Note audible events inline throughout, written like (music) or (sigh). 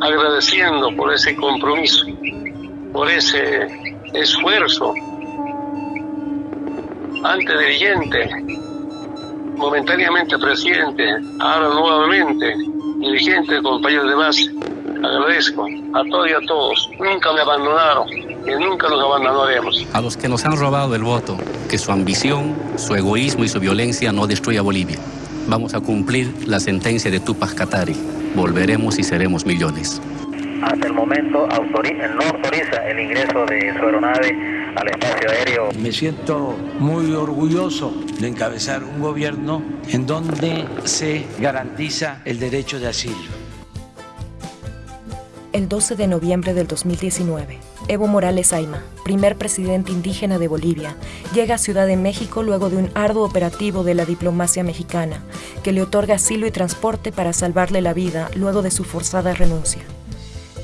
agradeciendo por ese compromiso, por ese esfuerzo. Antes dirigente, momentáneamente presidente, ahora nuevamente dirigente, compañeros de base. Agradezco a todos y a todos. Nunca me abandonaron y nunca los abandonaremos. A los que nos han robado el voto, que su ambición, su egoísmo y su violencia no destruya Bolivia. Vamos a cumplir la sentencia de Tupac Katari. Volveremos y seremos millones. Hasta el momento no autoriza el ingreso de su aeronave al espacio aéreo. Me siento muy orgulloso de encabezar un gobierno en donde se garantiza el derecho de asilo. El 12 de noviembre del 2019, Evo Morales Aima, primer presidente indígena de Bolivia, llega a Ciudad de México luego de un arduo operativo de la diplomacia mexicana, que le otorga asilo y transporte para salvarle la vida luego de su forzada renuncia.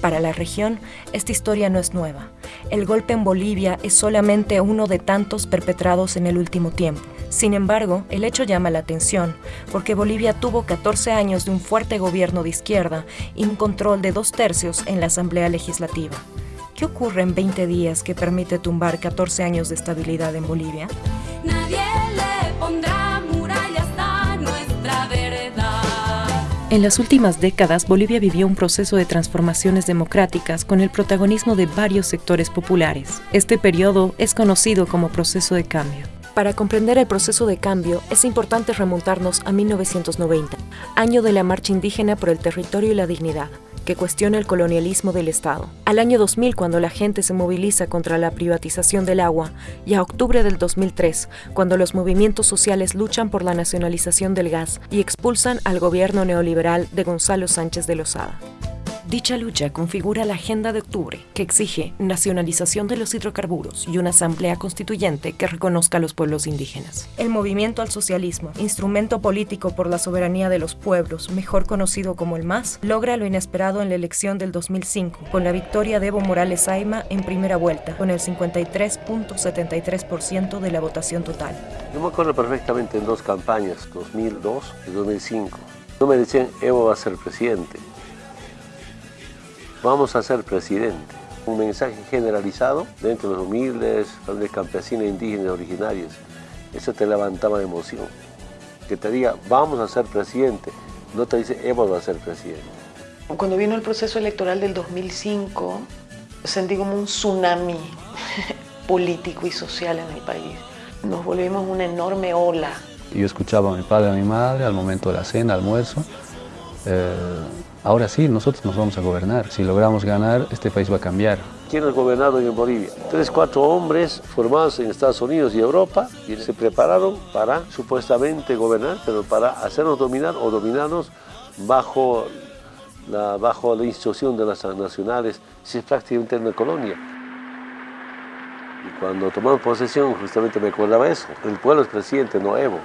Para la región, esta historia no es nueva. El golpe en Bolivia es solamente uno de tantos perpetrados en el último tiempo. Sin embargo, el hecho llama la atención, porque Bolivia tuvo 14 años de un fuerte gobierno de izquierda y un control de dos tercios en la Asamblea Legislativa. ¿Qué ocurre en 20 días que permite tumbar 14 años de estabilidad en Bolivia? Nadie le pondrá murallas a nuestra verdad. En las últimas décadas, Bolivia vivió un proceso de transformaciones democráticas con el protagonismo de varios sectores populares. Este periodo es conocido como proceso de cambio. Para comprender el proceso de cambio, es importante remontarnos a 1990, año de la marcha indígena por el territorio y la dignidad, que cuestiona el colonialismo del Estado. Al año 2000, cuando la gente se moviliza contra la privatización del agua, y a octubre del 2003, cuando los movimientos sociales luchan por la nacionalización del gas y expulsan al gobierno neoliberal de Gonzalo Sánchez de Lozada. Dicha lucha configura la Agenda de Octubre, que exige nacionalización de los hidrocarburos y una asamblea constituyente que reconozca a los pueblos indígenas. El movimiento al socialismo, instrumento político por la soberanía de los pueblos, mejor conocido como el MAS, logra lo inesperado en la elección del 2005, con la victoria de Evo Morales Aima en primera vuelta, con el 53.73% de la votación total. Yo me acuerdo perfectamente en dos campañas, 2002 y 2005. No me decían, Evo va a ser presidente vamos a ser presidente. Un mensaje generalizado dentro de los humildes, de campesinos indígenas originarios. Eso te levantaba emoción. Que te diga, vamos a ser presidente, no te dice, hemos a ser presidente. Cuando vino el proceso electoral del 2005, sentí como un tsunami (laughs) político y social en el país. Nos volvimos una enorme ola. Yo escuchaba a mi padre y a mi madre al momento de la cena, almuerzo, eh, Ahora sí, nosotros nos vamos a gobernar. Si logramos ganar, este país va a cambiar. ¿Quién ha gobernado en Bolivia? Tres, cuatro hombres formados en Estados Unidos y Europa y se prepararon para supuestamente gobernar, pero para hacernos dominar o dominarnos bajo la, bajo la instrucción de las nacionales, si es prácticamente una colonia. Y cuando tomamos posesión, justamente me acordaba eso, el pueblo es presidente, no Evo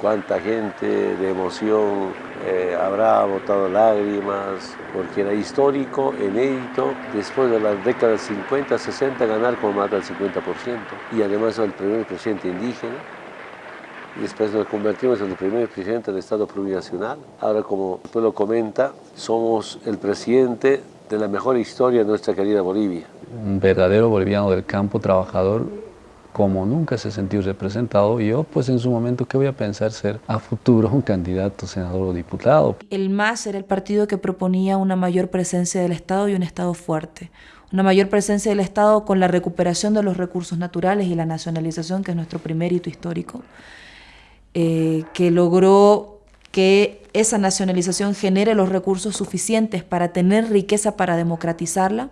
cuánta gente de emoción eh, habrá botado lágrimas, porque era histórico, inédito, después de las décadas 50, 60, ganar con más del 50%, y además el primer presidente indígena, después nos convertimos en el primer presidente del Estado plurinacional. Ahora, como el pueblo comenta, somos el presidente de la mejor historia de nuestra querida Bolivia. Un verdadero boliviano del campo, trabajador, como nunca se sintió representado, yo pues en su momento, ¿qué voy a pensar ser a futuro un candidato, senador o diputado? El MAS era el partido que proponía una mayor presencia del Estado y un Estado fuerte. Una mayor presencia del Estado con la recuperación de los recursos naturales y la nacionalización, que es nuestro primer hito histórico, eh, que logró que esa nacionalización genere los recursos suficientes para tener riqueza para democratizarla,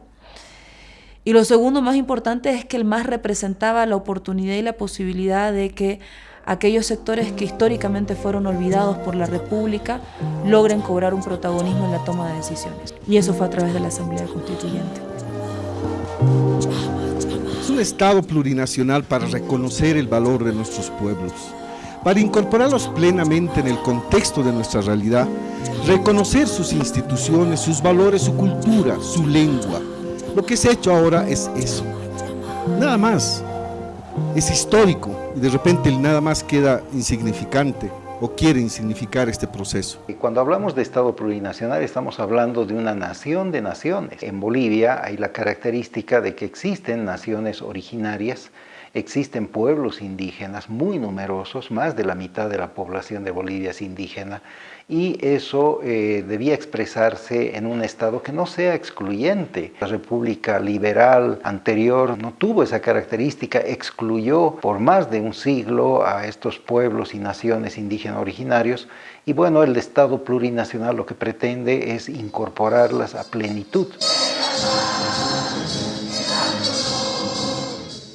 y lo segundo más importante es que el MAS representaba la oportunidad y la posibilidad de que aquellos sectores que históricamente fueron olvidados por la República logren cobrar un protagonismo en la toma de decisiones. Y eso fue a través de la Asamblea Constituyente. Es un Estado plurinacional para reconocer el valor de nuestros pueblos, para incorporarlos plenamente en el contexto de nuestra realidad, reconocer sus instituciones, sus valores, su cultura, su lengua, lo que se ha hecho ahora es eso. Nada más. Es histórico y de repente el nada más queda insignificante. o quieren significar este proceso. Cuando hablamos de Estado plurinacional estamos hablando de una nación de naciones. En Bolivia hay la característica de que existen naciones originarias existen pueblos indígenas muy numerosos, más de la mitad de la población de Bolivia es indígena, y eso eh, debía expresarse en un Estado que no sea excluyente. La República Liberal anterior no tuvo esa característica, excluyó por más de un siglo a estos pueblos y naciones indígenas originarios, y bueno, el Estado plurinacional lo que pretende es incorporarlas a plenitud.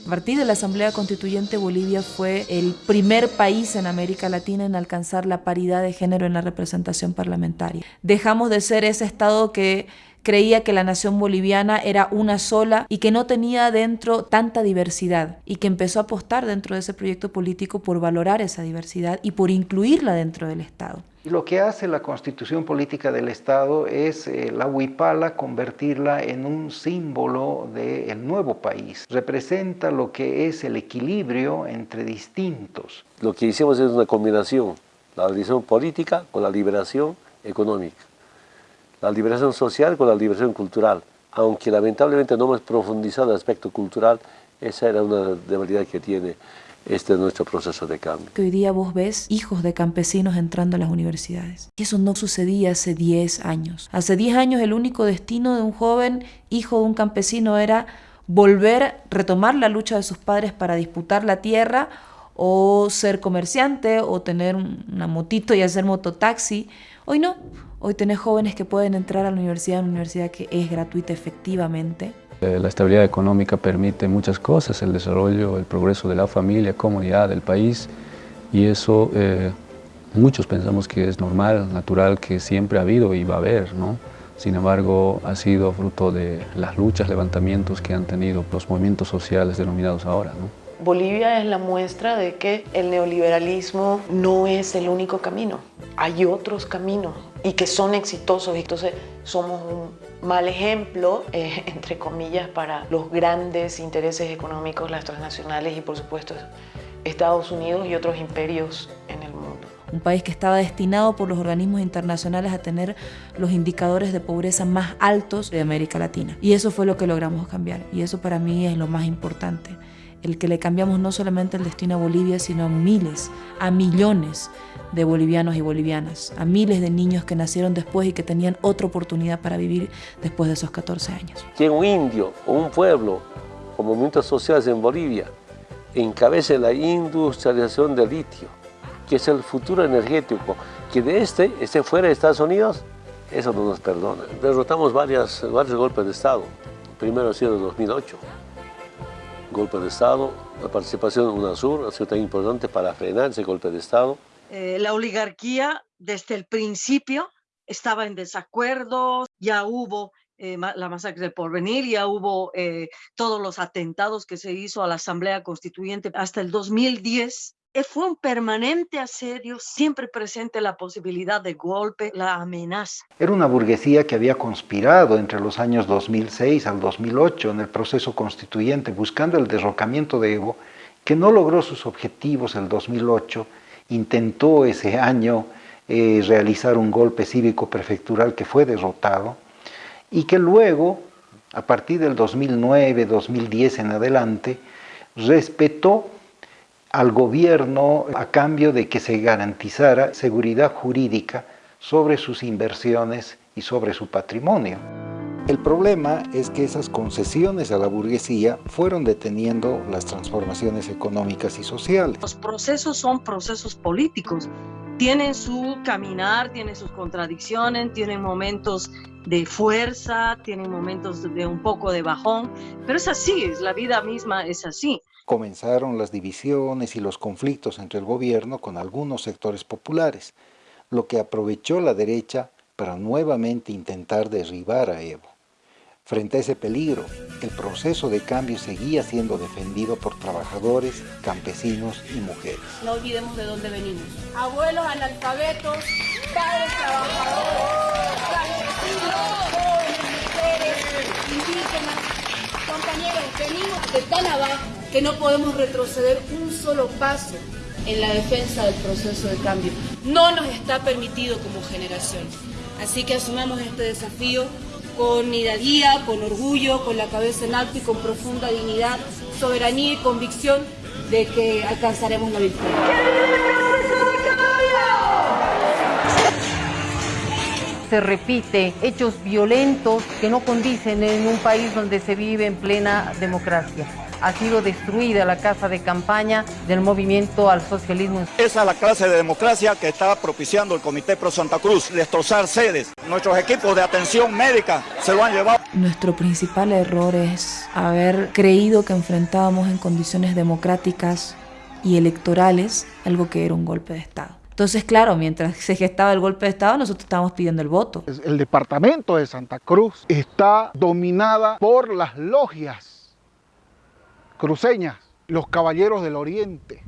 A partir de la Asamblea Constituyente, Bolivia fue el primer país en América Latina en alcanzar la paridad de género en la representación parlamentaria. Dejamos de ser ese Estado que creía que la nación boliviana era una sola y que no tenía dentro tanta diversidad y que empezó a apostar dentro de ese proyecto político por valorar esa diversidad y por incluirla dentro del Estado. Y lo que hace la constitución política del Estado es eh, la huipala convertirla en un símbolo del nuevo país. Representa lo que es el equilibrio entre distintos. Lo que hicimos es una combinación, la liberación política con la liberación económica, la liberación social con la liberación cultural. Aunque lamentablemente no hemos profundizado el aspecto cultural, esa era una debilidad que tiene este es nuestro proceso de cambio. Que hoy día vos ves hijos de campesinos entrando a las universidades. Y eso no sucedía hace 10 años. Hace 10 años el único destino de un joven hijo de un campesino era volver, retomar la lucha de sus padres para disputar la tierra o ser comerciante o tener una motito y hacer mototaxi. Hoy no. Hoy tenés jóvenes que pueden entrar a la universidad, una universidad que es gratuita efectivamente la estabilidad económica permite muchas cosas, el desarrollo, el progreso de la familia, comunidad, del país, y eso eh, muchos pensamos que es normal, natural, que siempre ha habido y va a haber, ¿no? Sin embargo, ha sido fruto de las luchas, levantamientos que han tenido los movimientos sociales denominados ahora. Bolivia es la muestra de que el neoliberalismo no es el único camino. Hay otros caminos y que son exitosos. Entonces somos un mal ejemplo, eh, (laughs) entre comillas, para los grandes intereses económicos, las transnacionales y por supuesto Estados Unidos y otros imperios en el mundo. Un país que estaba destinado por los organismos internacionales a tener los indicadores de pobreza más altos de América Latina. Y eso fue lo que logramos cambiar. Y eso para mí es lo más importante el que le cambiamos no solamente el destino a Bolivia, sino a miles, a millones de bolivianos y bolivianas, a miles de niños que nacieron después y que tenían otra oportunidad para vivir después de esos 14 años. Que un indio o un pueblo o movimientos sociales en Bolivia encabece la industrialización del litio, que es el futuro energético, que de este esté fuera de Estados Unidos, eso no nos perdona. Derrotamos varias, varios golpes de Estado, primero ha sido en 2008 golpe de Estado. La participación de UNASUR ha sido tan importante para frenar ese golpe de Estado. Eh, la oligarquía desde el principio estaba en desacuerdo, ya hubo eh, la masacre del porvenir, ya hubo eh, todos los atentados que se hizo a la Asamblea Constituyente hasta el 2010 eh, fue un permanente asedio, siempre presente la posibilidad de golpe, la amenaza. Era una burguesía que había conspirado entre los años 2006 al 2008 en el proceso constituyente buscando el derrocamiento de Evo, que no logró sus objetivos el 2008, intentó ese año eh, realizar un golpe cívico prefectural que fue derrotado y que luego, a partir del 2009, 2010 en adelante, respetó al gobierno a cambio de que se garantizara seguridad jurídica sobre sus inversiones y sobre su patrimonio. El problema es que esas concesiones a la burguesía fueron deteniendo las transformaciones económicas y sociales. Los procesos son procesos políticos, tienen su caminar, tienen sus contradicciones, tienen momentos de fuerza, tienen momentos de un poco de bajón, pero es así, la vida misma es así comenzaron las divisiones y los conflictos entre el gobierno con algunos sectores populares, lo que aprovechó la derecha para nuevamente intentar derribar a Evo. Frente a ese peligro, el proceso de cambio seguía siendo defendido por trabajadores, campesinos y mujeres. No olvidemos de dónde venimos. Abuelos analfabetos, padres trabajadores, campesinos, jóvenes, mujeres, indígenas. Compañeros, venimos de tan abajo que no podemos retroceder un solo paso en la defensa del proceso de cambio. No nos está permitido como generación. Así que asumamos este desafío con hidalguía, con orgullo, con la cabeza en alto y con profunda dignidad, soberanía y convicción de que alcanzaremos la victoria. se repite hechos violentos que no condicen en un país donde se vive en plena democracia ha sido destruida la casa de campaña del movimiento al socialismo. Esa es la clase de democracia que está propiciando el Comité Pro Santa Cruz, destrozar sedes. Nuestros equipos de atención médica se lo han llevado. Nuestro principal error es haber creído que enfrentábamos en condiciones democráticas y electorales algo que era un golpe de Estado. Entonces, claro, mientras se gestaba el golpe de Estado, nosotros estábamos pidiendo el voto. El departamento de Santa Cruz está dominada por las logias cruceñas, los Caballeros del Oriente,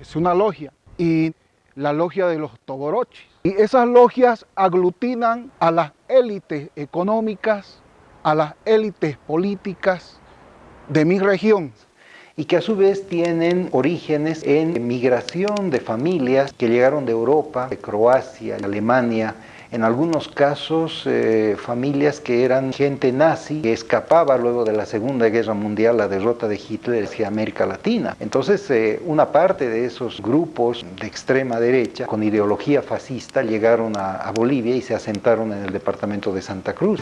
es una logia, y la logia de los Toborochis. Y esas logias aglutinan a las élites económicas, a las élites políticas de mi región. Y que a su vez tienen orígenes en migración de familias que llegaron de Europa, de Croacia, Alemania, en algunos casos eh, familias que eran gente nazi que escapaba luego de la Segunda Guerra Mundial, la derrota de Hitler hacia América Latina. Entonces eh, una parte de esos grupos de extrema derecha con ideología fascista llegaron a, a Bolivia y se asentaron en el departamento de Santa Cruz.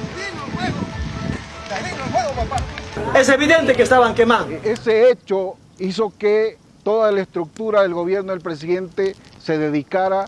Es evidente que estaban quemando. Ese hecho hizo que toda la estructura del gobierno del presidente se dedicara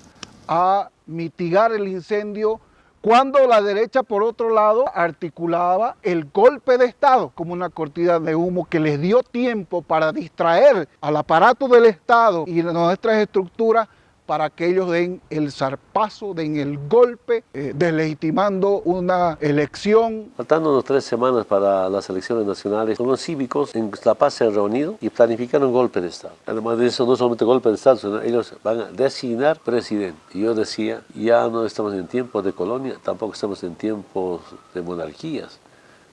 a mitigar el incendio cuando la derecha, por otro lado, articulaba el golpe de Estado como una cortina de humo que les dio tiempo para distraer al aparato del Estado y nuestras estructuras para que ellos den el zarpazo, den el golpe, eh, deslegitimando una elección. Faltando unas tres semanas para las elecciones nacionales, los cívicos en La Paz se han reunido y planificaron un golpe de Estado. Además de eso, no solamente golpe de Estado, sino ellos van a designar presidente. Y yo decía, ya no estamos en tiempos de colonia, tampoco estamos en tiempos de monarquías,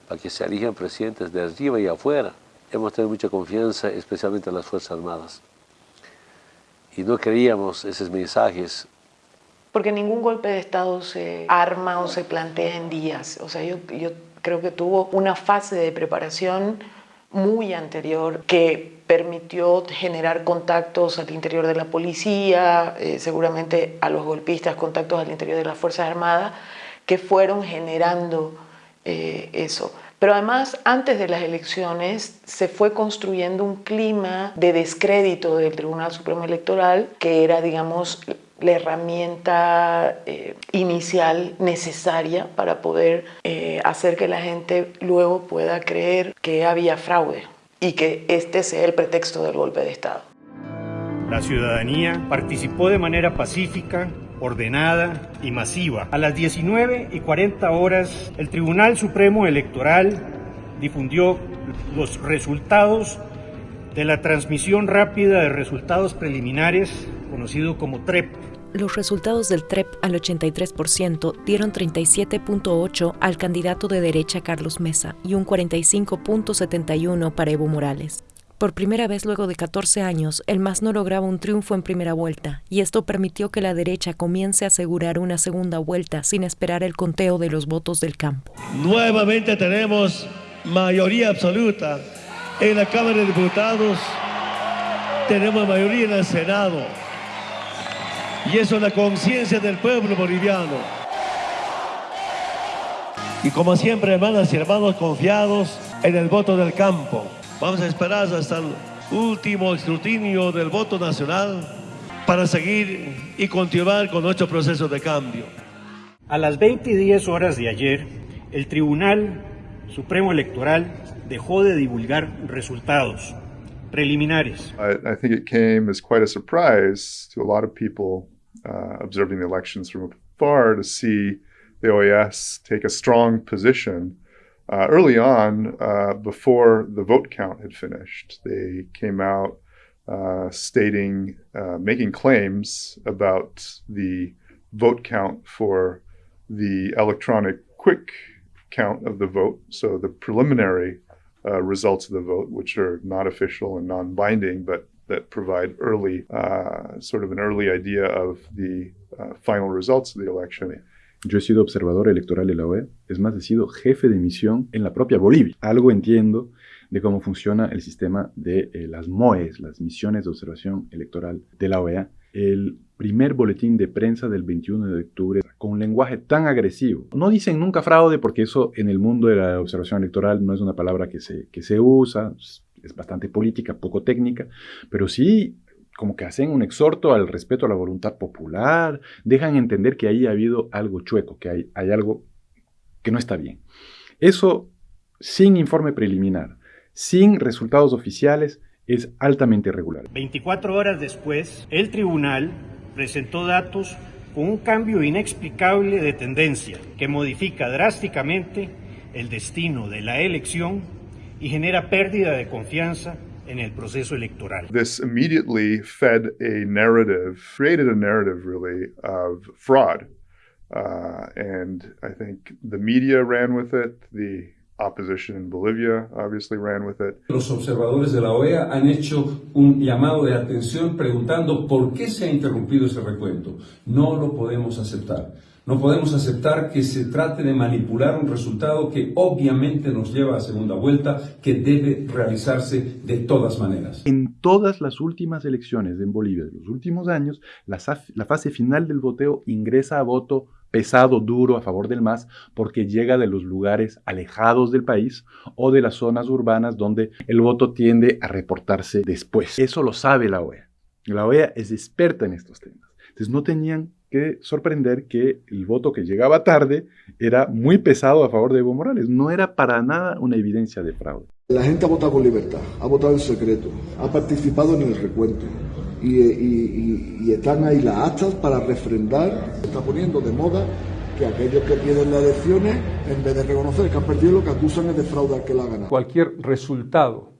para que se elijan presidentes de arriba y afuera. Hemos tenido mucha confianza, especialmente en las Fuerzas Armadas y no queríamos esos mensajes. Porque ningún golpe de Estado se arma o se plantea en días. O sea, yo, yo creo que tuvo una fase de preparación muy anterior que permitió generar contactos al interior de la policía, eh, seguramente a los golpistas, contactos al interior de las Fuerzas Armadas, que fueron generando eh, eso. Pero además, antes de las elecciones, se fue construyendo un clima de descrédito del Tribunal Supremo Electoral, que era, digamos, la herramienta eh, inicial necesaria para poder eh, hacer que la gente luego pueda creer que había fraude y que este sea el pretexto del golpe de Estado. La ciudadanía participó de manera pacífica ordenada y masiva. A las 19 y 40 horas, el Tribunal Supremo Electoral difundió los resultados de la transmisión rápida de resultados preliminares, conocido como TREP. Los resultados del TREP al 83% dieron 37.8 al candidato de derecha Carlos Mesa y un 45.71 para Evo Morales. Por primera vez luego de 14 años, el MAS no lograba un triunfo en primera vuelta, y esto permitió que la derecha comience a asegurar una segunda vuelta sin esperar el conteo de los votos del campo. Nuevamente tenemos mayoría absoluta en la Cámara de Diputados, tenemos mayoría en el Senado, y eso es la conciencia del pueblo boliviano. Y como siempre, hermanas y hermanos, confiados en el voto del campo. Vamos a esperar hasta el último escrutinio del voto nacional para seguir y continuar con nuestro proceso de cambio. A las 20 y 10 horas de ayer, el Tribunal Supremo Electoral dejó de divulgar resultados preliminares. I, I think it came as quite a surprise to a lot of people uh, observing the elections from afar to see the OAS take a strong position uh, early on, uh, before the vote count had finished, they came out uh, stating, uh, making claims about the vote count for the electronic quick count of the vote. So the preliminary uh, results of the vote, which are not official and non binding, but that provide early, uh, sort of an early idea of the final results of the election. Yo he sido observador electoral de la OEA, es más, he sido jefe de misión en la propia Bolivia. Algo entiendo de cómo funciona el sistema de eh, las MOES, las misiones de observación electoral de la OEA. El primer boletín de prensa del 21 de octubre con un lenguaje tan agresivo. No dicen nunca fraude porque eso en el mundo de la observación electoral no es una palabra que se, que se usa, es bastante política, poco técnica, pero sí como que hacen un exhorto al respeto a la voluntad popular, dejan entender que ahí ha habido algo chueco, que hay, hay algo que no está bien. Eso sin informe preliminar, sin resultados oficiales, es altamente irregular. 24 horas después, el tribunal presentó datos con un cambio inexplicable de tendencia que modifica drásticamente el destino de la elección y genera pérdida de confianza en el proceso electoral. This immediately fed a narrative, created a narrative really of fraud. Uh, and I think the media ran with it, the opposition in Bolivia obviously ran with it. Los observadores de la OEA han hecho un llamado de atención preguntando por qué se ha interrumpido ese recuento. No lo podemos aceptar. No podemos aceptar que se trate de manipular un resultado que obviamente nos lleva a segunda vuelta, que debe realizarse de todas maneras. En todas las últimas elecciones en Bolivia de los últimos años, la, fase final del voteo ingresa a voto pesado, duro, a favor del MAS, porque llega de los lugares alejados del país o de las zonas urbanas donde el voto tiende a reportarse después. Eso lo sabe la OEA. La OEA es experta en estos temas. Entonces no tenían que sorprender que el voto que llegaba tarde era muy pesado a favor de Evo Morales. No era para nada una evidencia de fraude. La gente ha votado con libertad, ha votado en secreto, ha participado en el recuento y, están ahí las actas para refrendar. Se está poniendo de moda que aquellos que pierden las elecciones, en vez de reconocer que han perdido, lo que acusan es de fraude al que la ha ganado. Cualquier resultado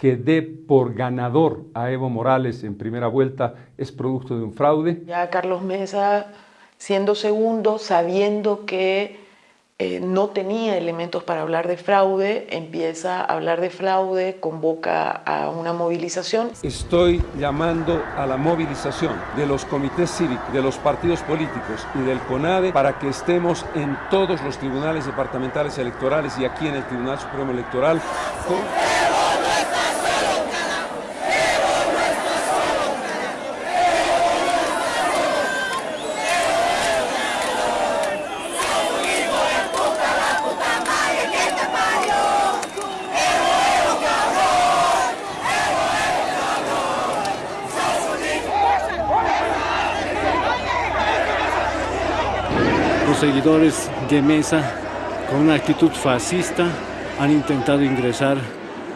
que dé por ganador a Evo Morales en primera vuelta es producto de un fraude. Ya Carlos Mesa, siendo segundo, sabiendo que eh, no tenía elementos para hablar de fraude, empieza a hablar de fraude, convoca a una movilización. Estoy llamando a la movilización de los comités cívicos, de los partidos políticos y del CONADE para que estemos en todos los tribunales departamentales electorales y aquí en el Tribunal Supremo Electoral. Seguidores de Mesa, con una actitud fascista, han intentado ingresar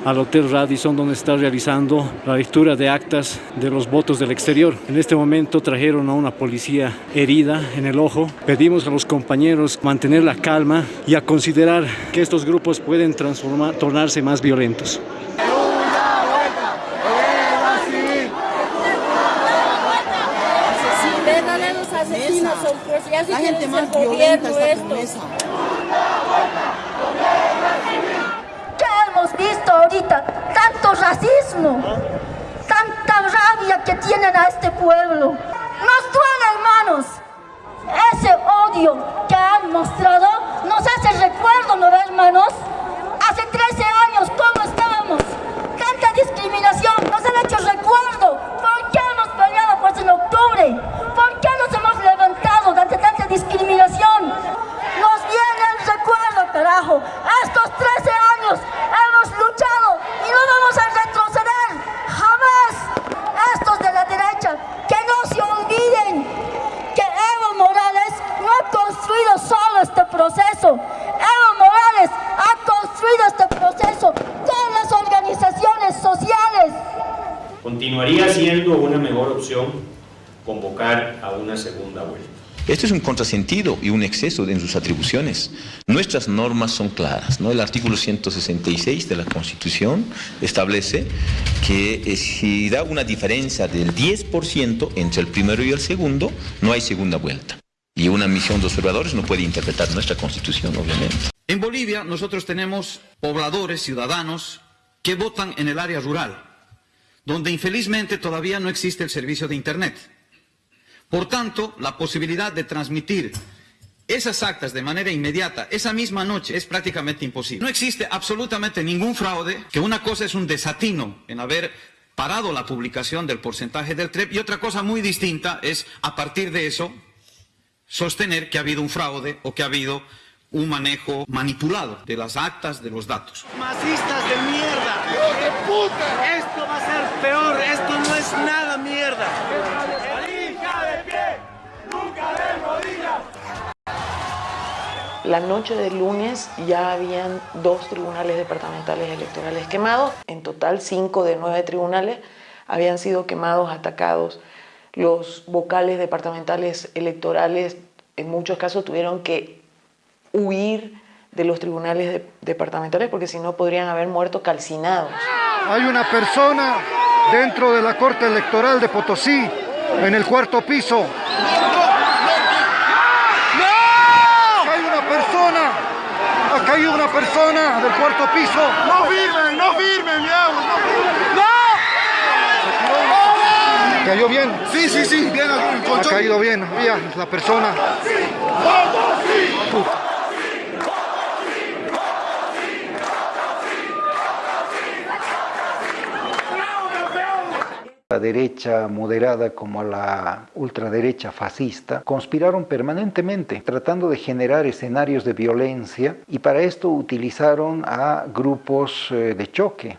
al Hotel Radisson donde está realizando la lectura de actas de los votos del exterior. En este momento trajeron a una policía herida en el ojo. Pedimos a los compañeros mantener la calma y a considerar que estos grupos pueden transformar, tornarse más violentos. La gente más violenta está ¿Qué hemos visto ahorita? Tanto racismo, tanta rabia que tienen a este pueblo. Nos duele, hermanos. Ese odio que han mostrado nos hace recuerdo, ¿no hermanos? Hace 13 años, ¿cómo estábamos? Tanta discriminación nos han hecho recuerdo. ¿Por qué hemos peleado pues en octubre? ¿Por Nos viene el recuerdo, carajo. Estos 13 años hemos luchado y no vamos a retroceder. Jamás. Estos de la derecha, que no se olviden que Evo Morales no ha construido solo este proceso. Evo Morales ha construido este proceso con las organizaciones sociales. Continuaría siendo una mejor opción convocar a una segunda vuelta. Esto es un contrasentido y un exceso en sus atribuciones. Nuestras normas son claras. ¿no? El artículo 166 de la Constitución establece que eh, si da una diferencia del 10% entre el primero y el segundo, no hay segunda vuelta. Y una misión de observadores no puede interpretar nuestra Constitución, obviamente. En Bolivia nosotros tenemos pobladores, ciudadanos, que votan en el área rural donde infelizmente todavía no existe el servicio de Internet. Por tanto, la posibilidad de transmitir esas actas de manera inmediata, esa misma noche, es prácticamente imposible. No existe absolutamente ningún fraude, que una cosa es un desatino en haber parado la publicación del porcentaje del TREP y otra cosa muy distinta es, a partir de eso, sostener que ha habido un fraude o que ha habido un manejo manipulado de las actas, de los datos. Masistas de mierda. ¡De puta! Esto va a ser peor. Esto no es nada mierda. de pie! ¡Nunca de rodillas! La noche del lunes ya habían dos tribunales departamentales electorales quemados. En total, cinco de nueve tribunales habían sido quemados, atacados. Los vocales departamentales electorales en muchos casos tuvieron que huir de los tribunales departamentales porque si no podrían haber muerto calcinados. Hay una persona dentro de la Corte Electoral de Potosí, en el cuarto piso. ¡No! Hay una persona, hay una persona del cuarto piso. No firmen, no firmen, mi ¡No! ¿Cayó bien? Sí, sí, sí, bien. Ha caído bien, había la persona. La derecha moderada como la ultraderecha fascista conspiraron permanentemente tratando de generar escenarios de violencia y para esto utilizaron a grupos eh, de choque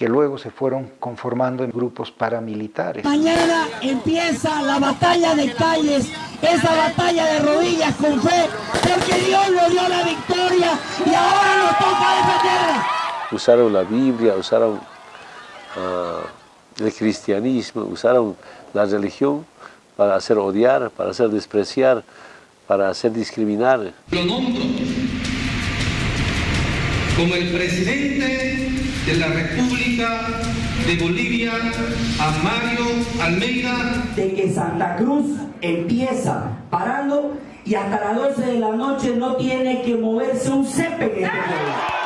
que luego se fueron conformando en grupos paramilitares. Mañana empieza la batalla de calles, esa batalla de rodillas con fe, porque Dios nos dio la victoria y ahora nos toca defenderla. Usaron la Biblia, usaron... Uh el cristianismo, usaron la religión para hacer odiar, para hacer despreciar, para hacer discriminar. Lo nombro como el presidente de la República de Bolivia a Mario Almeida. De que Santa Cruz empieza parando y hasta las 12 de la noche no tiene que moverse un césped en este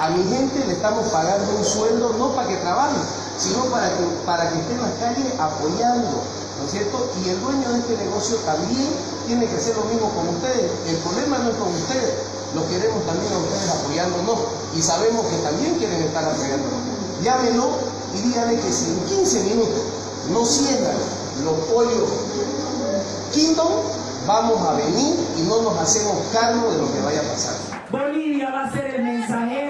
A mi gente le estamos pagando un sueldo no para que trabajen, sino para que, para que esté en la calle apoyando, ¿no es cierto? Y el dueño de este negocio también tiene que hacer lo mismo con ustedes. El problema no es con ustedes, lo queremos también a ustedes apoyándonos y sabemos que también quieren estar apoyándonos. Llámenlo y díganle que si en 15 minutos no cierran los pollos Kingdom, vamos a venir y no nos hacemos cargo de lo que vaya a pasar. Bolivia va a ser el mensajero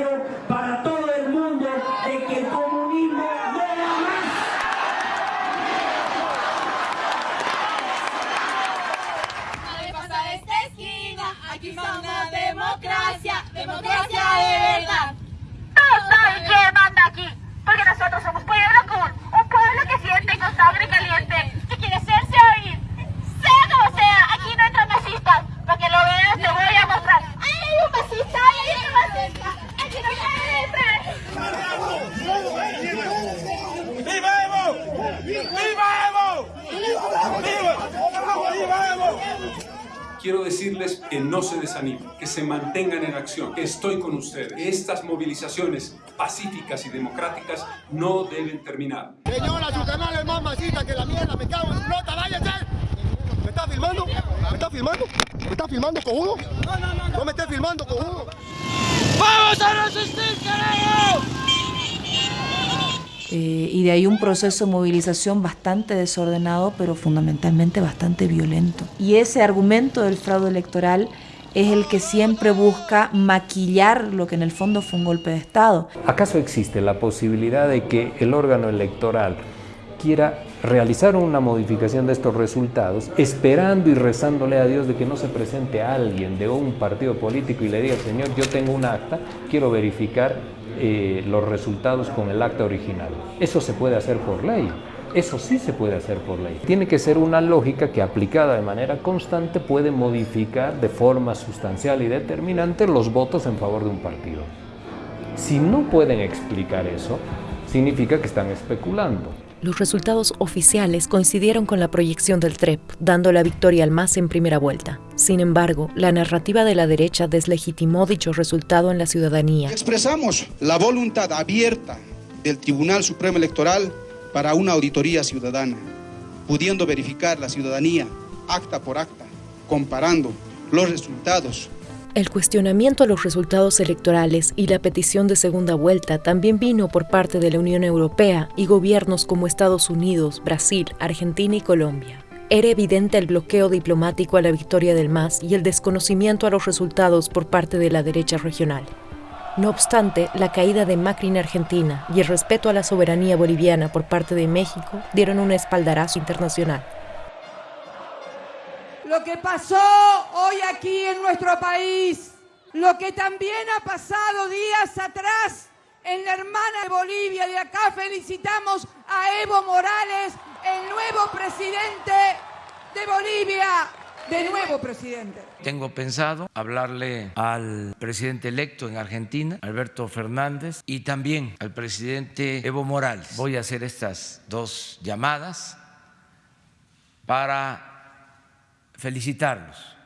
de verdad. Todos saben quién manda aquí, porque nosotros somos pueblo cool, un pueblo que siente con sangre caliente, que quiere hacerse oír. Sea como sea, aquí no entran masistas, para lo veas te voy a mostrar. ¡Ay, hay un! ¡Ay, hay un! ¡Aquí no. ¡Viva Evo! Quiero decirles que no se desanimen, que se mantengan en acción, que estoy con ustedes. Estas movilizaciones pacíficas y democráticas no deben terminar. Señora, su canal es más masita que la mierda, me cago en flota, váyase. ¿Me está filmando? ¿Me está filmando? ¿Me está filmando con uno? No, no, no. No me estés filmando con uno. ¡Vamos a resistir, carajo! Eh, y de ahí un proceso de movilización bastante desordenado, pero fundamentalmente bastante violento. Y ese argumento del fraude electoral es el que siempre busca maquillar lo que en el fondo fue un golpe de Estado. ¿Acaso existe la posibilidad de que el órgano electoral quiera realizar una modificación de estos resultados, esperando y rezándole a Dios de que no se presente alguien de un partido político y le diga, Señor, yo tengo un acta, quiero verificar eh, los resultados con el acta original. Eso se puede hacer por ley. Eso sí se puede hacer por ley. Tiene que ser una lógica que aplicada de manera constante puede modificar de forma sustancial y determinante los votos en favor de un partido. Si no pueden explicar eso, significa que están especulando. Los resultados oficiales coincidieron con la proyección del TREP, dando la victoria al MAS en primera vuelta. Sin embargo, la narrativa de la derecha deslegitimó dicho resultado en la ciudadanía. Expresamos la voluntad abierta del Tribunal Supremo Electoral para una auditoría ciudadana, pudiendo verificar la ciudadanía acta por acta, comparando los resultados el cuestionamiento a los resultados electorales y la petición de segunda vuelta también vino por parte de la Unión Europea y gobiernos como Estados Unidos, Brasil, Argentina y Colombia. Era evidente el bloqueo diplomático a la victoria del MAS y el desconocimiento a los resultados por parte de la derecha regional. No obstante, la caída de Macri en Argentina y el respeto a la soberanía boliviana por parte de México dieron un espaldarazo internacional lo que pasó hoy aquí en nuestro país, lo que también ha pasado días atrás en la hermana de Bolivia. Y acá felicitamos a Evo Morales, el nuevo presidente de Bolivia. De nuevo presidente. Tengo pensado hablarle al presidente electo en Argentina, Alberto Fernández, y también al presidente Evo Morales. Voy a hacer estas dos llamadas para felicitarlos.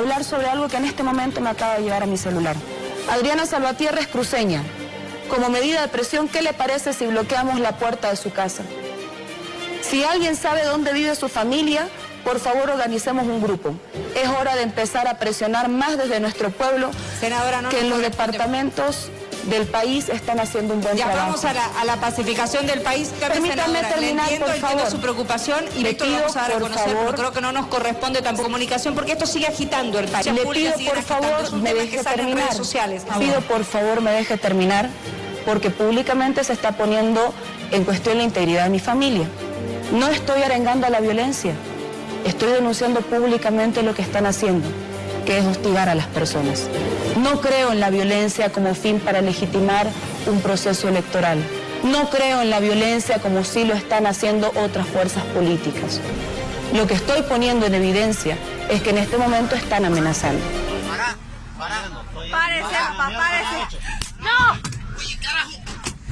hablar sobre algo que en este momento me acaba de llevar a mi celular. Adriana Salvatierra es cruceña. Como medida de presión, ¿qué le parece si bloqueamos la puerta de su casa? Si alguien sabe dónde vive su familia, por favor organicemos un grupo. Es hora de empezar a presionar más desde nuestro pueblo que en los departamentos del país están haciendo un buen ya trabajo. vamos a la, a la, pacificación del país. Permítanme terminar, entiendo, por entiendo favor. su preocupación y Le lo pido, vamos a dar a conocer, favor. pero creo que no nos corresponde tampoco comunicación porque esto sigue agitando el país. Le pido, por favor, me deje terminar. redes sociales. Pido, por favor, me deje terminar, porque públicamente se está poniendo en cuestión la integridad de mi familia. No estoy arengando a la violencia, estoy denunciando públicamente lo que están haciendo, que es hostigar a las personas. No creo en la violencia como fin para legitimar un proceso electoral. No creo en la violencia como sí lo están haciendo otras fuerzas políticas. Lo que estoy poniendo en evidencia es que en este momento están amenazando párese. ¡No!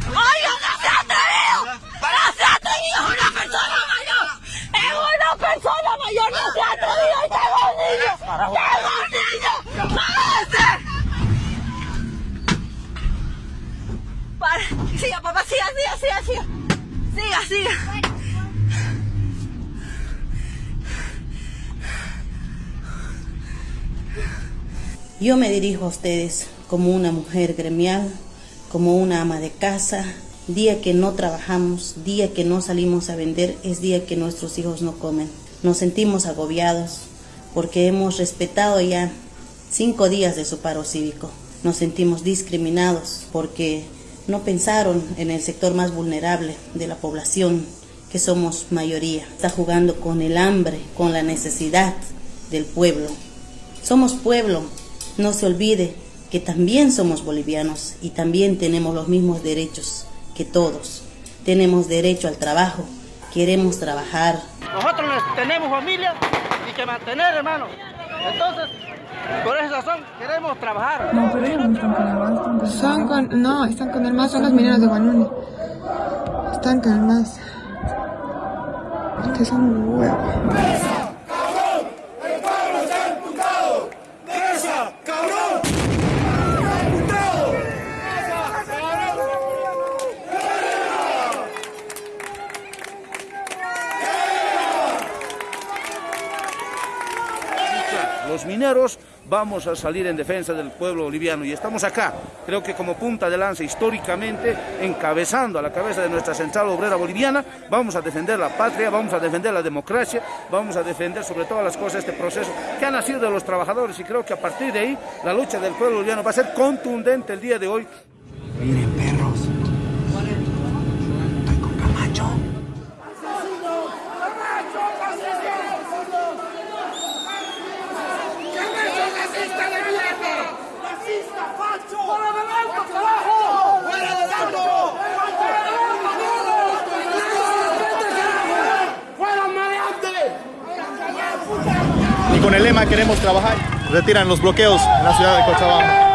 ¡Oiga, no se ha atrevido! ¡No se ha atrevido! ¡Es una persona mayor! ¡Es una persona ¡Y tengo un niño! ¡Tengo un niño! Para. Siga, papá, siga, siga, siga, siga. Siga, siga. Yo me dirijo a ustedes como una mujer gremial, como una ama de casa. Día que no trabajamos, día que no salimos a vender, es día que nuestros hijos no comen. Nos sentimos agobiados porque hemos respetado ya cinco días de su paro cívico. Nos sentimos discriminados porque no pensaron en el sector más vulnerable de la población, que somos mayoría. Está jugando con el hambre, con la necesidad del pueblo. Somos pueblo, no se olvide que también somos bolivianos y también tenemos los mismos derechos que todos. Tenemos derecho al trabajo, queremos trabajar. Nosotros tenemos familia y que mantener, hermano. Entonces, por esa razón queremos trabajar. No, pero ellos no están con el MAS. Son con, no, están con el MAS, son los mineros de Guanuni. Están con el MAS. Que son huevos. Vamos a salir en defensa del pueblo boliviano. Y estamos acá, creo que como punta de lanza históricamente, encabezando a la cabeza de nuestra central obrera boliviana, vamos a defender la patria, vamos a defender la democracia, vamos a defender sobre todas las cosas este proceso que ha nacido de los trabajadores. Y creo que a partir de ahí la lucha del pueblo boliviano va a ser contundente el día de hoy. Y con el lema queremos trabajar, retiran los bloqueos en la ciudad de Cochabamba.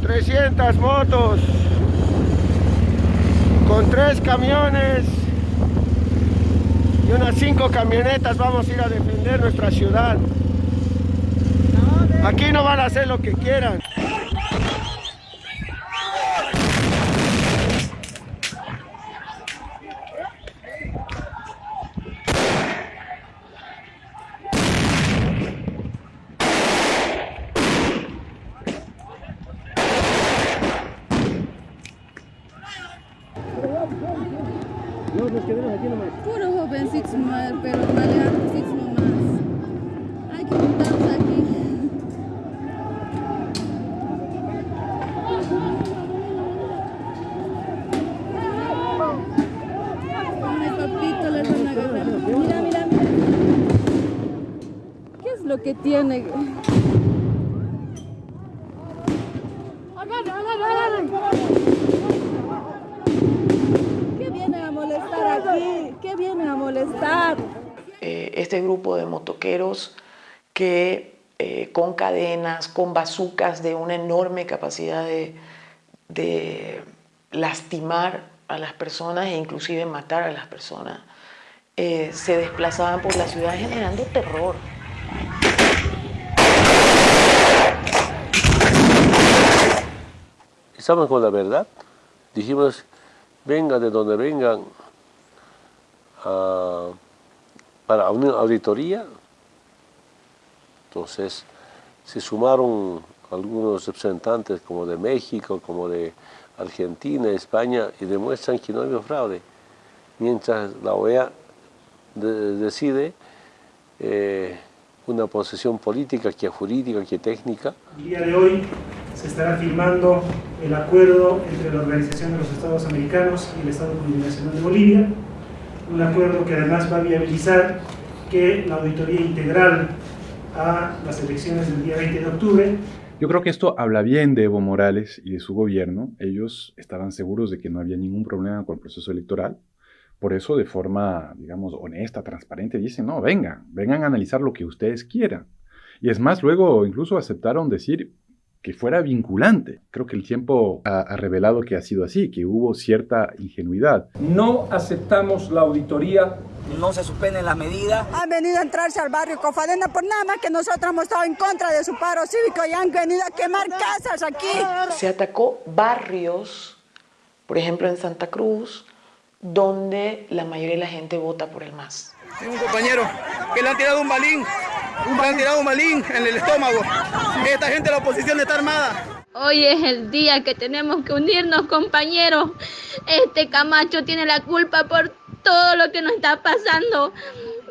300 motos con tres camiones y unas cinco camionetas vamos a ir a defender nuestra ciudad. Aquí no van a hacer lo que quieran. Puro jovencitos, mal, pero maleantes nomás. Hay que juntarnos aquí. Ay, papito, le van a agarrar. Mira, mira, mira. ¿Qué es lo que tiene? ¿Qué viene a molestar aquí? ¿Qué viene a molestar? Eh, este grupo de motoqueros que eh, con cadenas, con bazucas de una enorme capacidad de, lastimar a las personas e inclusive matar a las personas, eh, se desplazaban por la ciudad generando terror. Estamos con la verdad. Dijimos, vengan de donde vengan ah, para una auditoría. Entonces, se sumaron algunos representantes como de México, como de Argentina, España, y demuestran que no hay fraude. Mientras la OEA de- decide eh, una posición política, que jurídica, que técnica, El día de hoy se estará firmando el acuerdo entre la Organización de los Estados Americanos y el Estado Plurinacional de Bolivia, un acuerdo que además va a viabilizar que la auditoría integral a las elecciones del día 20 de octubre Yo creo que esto habla bien de Evo Morales y de su gobierno. Ellos estaban seguros de que no había ningún problema con el proceso electoral. Por eso, de forma, digamos, honesta, transparente, dicen, no, vengan, vengan a analizar lo que ustedes quieran. Y es más, luego incluso aceptaron decir que fuera vinculante. Creo que el tiempo ha, ha revelado que ha sido así, que hubo cierta ingenuidad. No aceptamos la auditoría no se suspenden las medidas. Han venido a entrarse al barrio Cofadena por nada más que nosotros hemos estado en contra de su paro cívico y han venido a quemar casas aquí. Se atacó barrios, por ejemplo en Santa Cruz, donde la mayoría de la gente vota por el MAS. Tengo un compañero que le han tirado un balín, le han tirado un balín en el estómago. Esta gente de la oposición está armada. Hoy es el día que tenemos que unirnos, compañeros. Este Camacho tiene la culpa por todo lo que nos está pasando.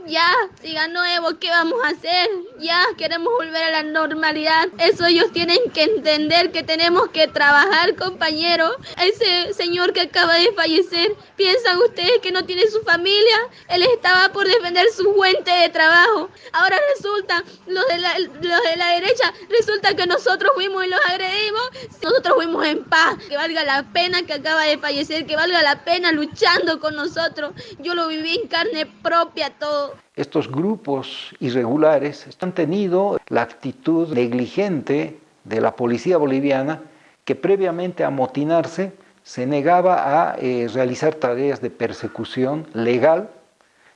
Ya, si ganó Evo, ¿qué vamos a hacer? Ya, queremos volver a la normalidad. Eso ellos tienen que entender que tenemos que trabajar, compañeros. Ese señor que acaba de fallecer, ¿piensan ustedes que no tiene su familia? Él estaba por defender su fuente de trabajo. Ahora resulta, los de la, los de la derecha, resulta que nosotros fuimos y los agredimos. Nosotros fuimos en paz. Que valga la pena que acaba de fallecer, que valga la pena luchando con nosotros. Yo lo viví en carne propia todo. Estos grupos irregulares han tenido la actitud negligente de la policía boliviana que previamente a amotinarse se negaba a eh, realizar tareas de persecución legal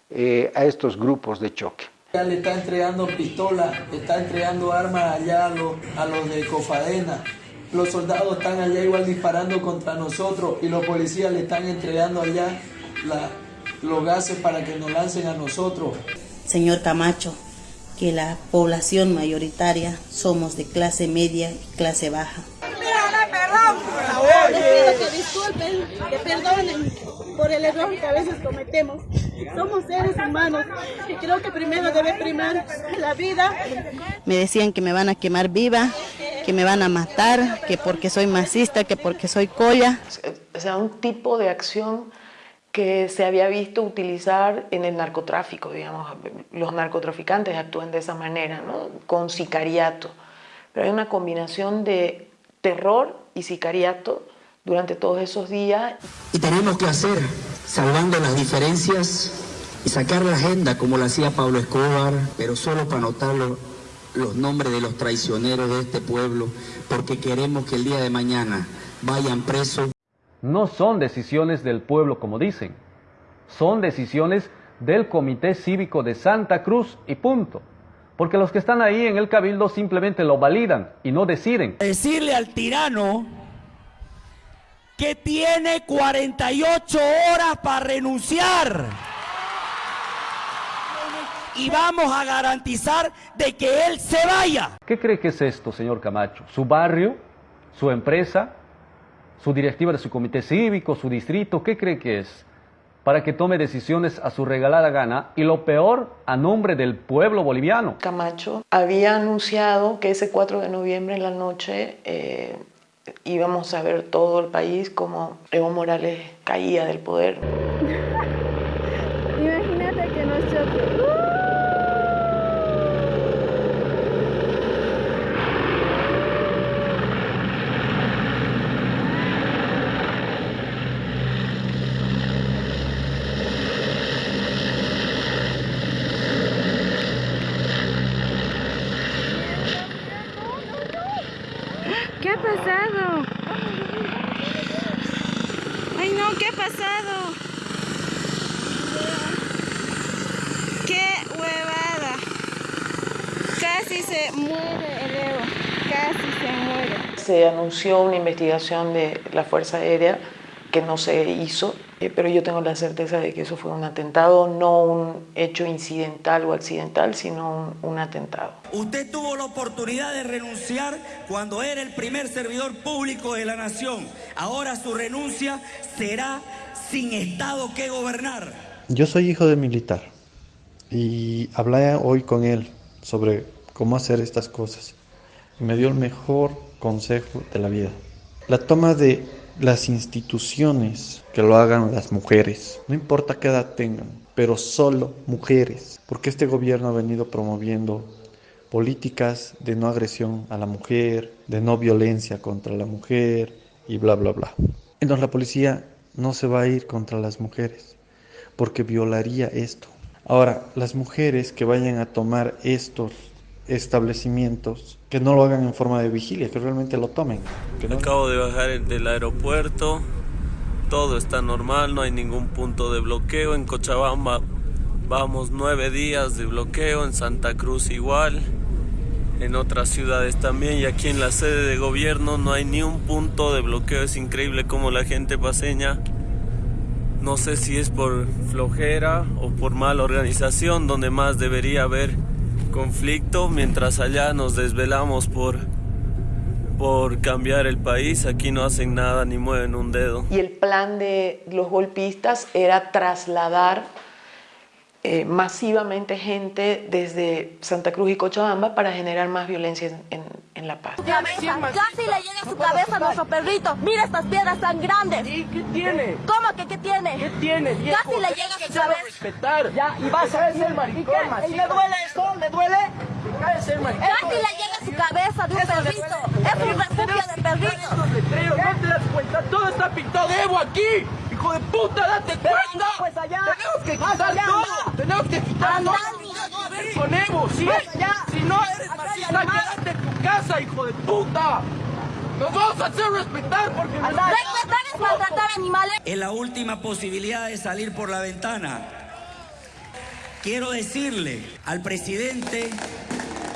eh, a estos grupos de choque. Ya le está entregando pistola, está entregando armas allá a los, a los de Cofadena. Los soldados están allá igual disparando contra nosotros y los policías le están entregando allá la, los gases para que nos lancen a nosotros. Señor Camacho, que la población mayoritaria somos de clase media y clase baja. Les pido que disculpen, que perdonen por el error que a veces cometemos. Somos seres humanos y creo que primero debe primar la vida. Me decían que me van a quemar viva, que me van a matar, que porque soy masista, que porque soy colla. O sea, un tipo de acción que se había visto utilizar en el narcotráfico, digamos, los narcotraficantes actúan de esa manera, ¿no? con sicariato. Pero hay una combinación de terror y sicariato durante todos esos días. Y tenemos que hacer, salvando las diferencias y sacar la agenda como lo hacía Pablo Escobar, pero solo para anotar los, los nombres de los traicioneros de este pueblo, porque queremos que el día de mañana vayan presos. No son decisiones del pueblo como dicen, son decisiones del Comité Cívico de Santa Cruz y punto. Porque los que están ahí en el cabildo simplemente lo validan y no deciden. Decirle al tirano que tiene 48 horas para renunciar. Y vamos a garantizar de que él se vaya. ¿Qué cree que es esto, señor Camacho? ¿Su barrio? ¿Su empresa? ¿Su directiva de su comité cívico? ¿Su distrito? ¿Qué cree que es? Para que tome decisiones a su regalada gana y lo peor, a nombre del pueblo boliviano. Camacho había anunciado que ese 4 de noviembre en la noche eh, íbamos a ver todo el país como Evo Morales caía del poder. (laughs) Imagínate que nosotros... ¿Qué ha pasado? Ay no, ¿qué ha pasado? ¡Qué huevada! Casi se muere el Evo, casi se muere. Se anunció una investigación de la Fuerza Aérea que no se hizo, eh, pero yo tengo la certeza de que eso fue un atentado, no un hecho incidental o accidental, sino un, un atentado. Usted tuvo la oportunidad de renunciar cuando era el primer servidor público de la nación. Ahora su renuncia será sin Estado que gobernar. Yo soy hijo de militar y hablé hoy con él sobre cómo hacer estas cosas. Y me dio el mejor consejo de la vida. La toma de las instituciones que lo hagan las mujeres, no importa qué edad tengan, pero solo mujeres, porque este gobierno ha venido promoviendo políticas de no agresión a la mujer, de no violencia contra la mujer y bla, bla, bla. Entonces la policía no se va a ir contra las mujeres porque violaría esto. Ahora, las mujeres que vayan a tomar estos establecimientos, que no lo hagan en forma de vigilia, que realmente lo tomen. Que no... Acabo de bajar del aeropuerto, todo está normal, no hay ningún punto de bloqueo. En Cochabamba vamos nueve días de bloqueo, en Santa Cruz igual, en otras ciudades también y aquí en la sede de gobierno no hay ni un punto de bloqueo. Es increíble cómo la gente paseña, no sé si es por flojera o por mala organización, donde más debería haber conflicto, mientras allá nos desvelamos por, por cambiar el país, aquí no hacen nada ni mueven un dedo. Y el plan de los golpistas era trasladar eh, masivamente gente desde Santa Cruz y Cochabamba para generar más violencia en, en, en La Paz. Casi le llega a su cabeza a nuestro perrito. Mira estas piedras tan grandes. ¿Y qué tiene? ¿Cómo que qué tiene? ¿Qué tiene, viejo? Casi le llega a su cabeza. respetar. Ya, y vas a ser maricón, ¿Y le duele esto? ¿Le duele? Casi le llega a su cabeza de un perrito. Es un refugio de perritos. ¿no te das cuenta? Todo está pintado de Evo aquí. Hijo de puta, date cuenta. pues allá. Tenemos que quitar allá, todo. anda. Tenemos que quitar Anda, todo. anda, No, sí. Más allá. Si no eres animales. quédate en tu casa, hijo de puta. Nos vamos a hacer respetar porque... Respetar es maltratar animales. Es la última posibilidad de salir por la ventana. Quiero decirle al presidente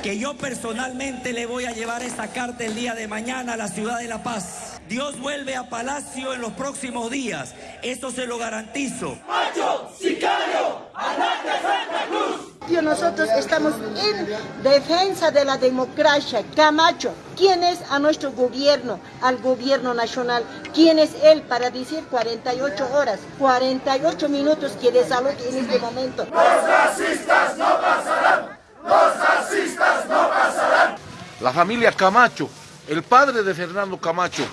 que yo personalmente le voy a llevar esta carta el día de mañana a la ciudad de La Paz. Dios vuelve a Palacio en los próximos días. Eso se lo garantizo. ¡Macho, sicario, andate Santa Cruz! Nosotros estamos en defensa de la democracia. Camacho, ¿quién es a nuestro gobierno, al gobierno nacional? ¿Quién es él para decir 48 horas, 48 minutos que desaloje en este momento? ¡Los racistas no pasarán! ¡Los racistas no pasarán! La familia Camacho, el padre de Fernando Camacho,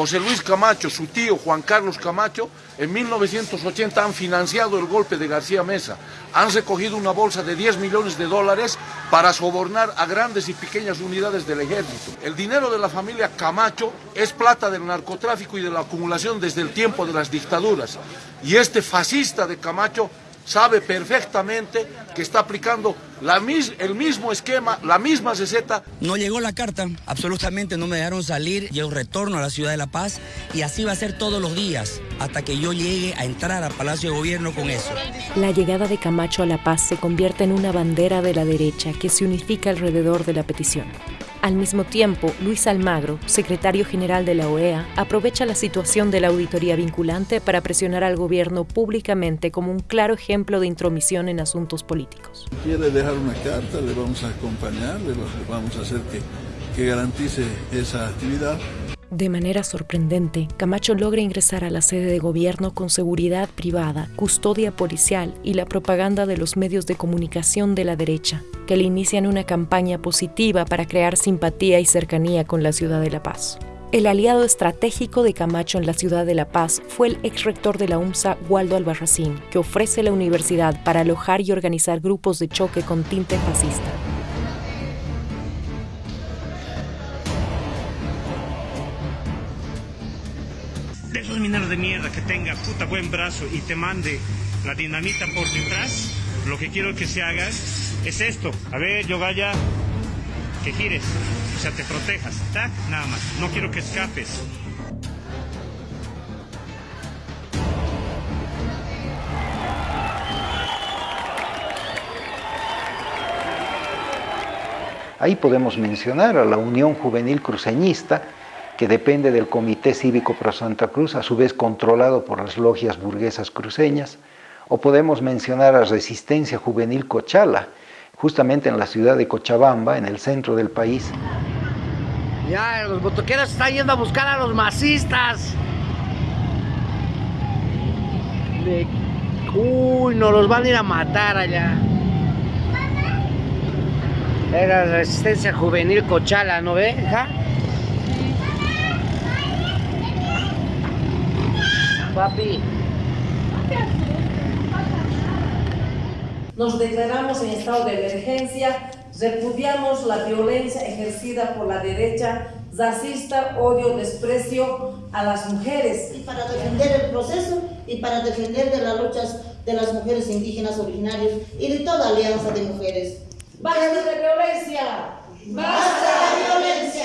José Luis Camacho, su tío Juan Carlos Camacho, en 1980 han financiado el golpe de García Mesa. Han recogido una bolsa de 10 millones de dólares para sobornar a grandes y pequeñas unidades del ejército. El dinero de la familia Camacho es plata del narcotráfico y de la acumulación desde el tiempo de las dictaduras. Y este fascista de Camacho sabe perfectamente que está aplicando la mis, el mismo esquema, la misma receta. No llegó la carta, absolutamente no me dejaron salir, yo retorno a la ciudad de La Paz y así va a ser todos los días hasta que yo llegue a entrar al Palacio de Gobierno con eso. La llegada de Camacho a La Paz se convierte en una bandera de la derecha que se unifica alrededor de la petición. Al mismo tiempo, Luis Almagro, secretario general de la OEA, aprovecha la situación de la auditoría vinculante para presionar al gobierno públicamente como un claro ejemplo de intromisión en asuntos políticos. Quiere dejar una carta, le vamos a acompañar, le vamos a hacer que, que garantice esa actividad. De manera sorprendente, Camacho logra ingresar a la sede de gobierno con seguridad privada, custodia policial y la propaganda de los medios de comunicación de la derecha, que le inician una campaña positiva para crear simpatía y cercanía con la ciudad de La Paz. El aliado estratégico de Camacho en la ciudad de La Paz fue el ex rector de la UMSA, Waldo Albarracín, que ofrece la universidad para alojar y organizar grupos de choque con tinte fascista. Mineros de mierda que tenga puta buen brazo y te mande la dinamita por detrás, lo que quiero que se haga es esto. A ver, yo vaya, que gires, o sea, te protejas, tac, nada más. No quiero que escapes. Ahí podemos mencionar a la Unión Juvenil Cruceñista, que depende del Comité Cívico Pro Santa Cruz, a su vez controlado por las logias burguesas cruceñas, o podemos mencionar a Resistencia Juvenil Cochala, justamente en la ciudad de Cochabamba, en el centro del país. Ya, los botoqueros están yendo a buscar a los masistas. Uy, nos los van a ir a matar allá. Era Resistencia Juvenil Cochala, ¿no ve? ¿Ja? Papi. Nos declaramos en estado de emergencia, repudiamos la violencia ejercida por la derecha racista, odio, desprecio a las mujeres. Y para defender el proceso y para defender de las luchas de las mujeres indígenas originarias y de toda alianza de mujeres. ¡Basta de violencia! ¡Basta de violencia!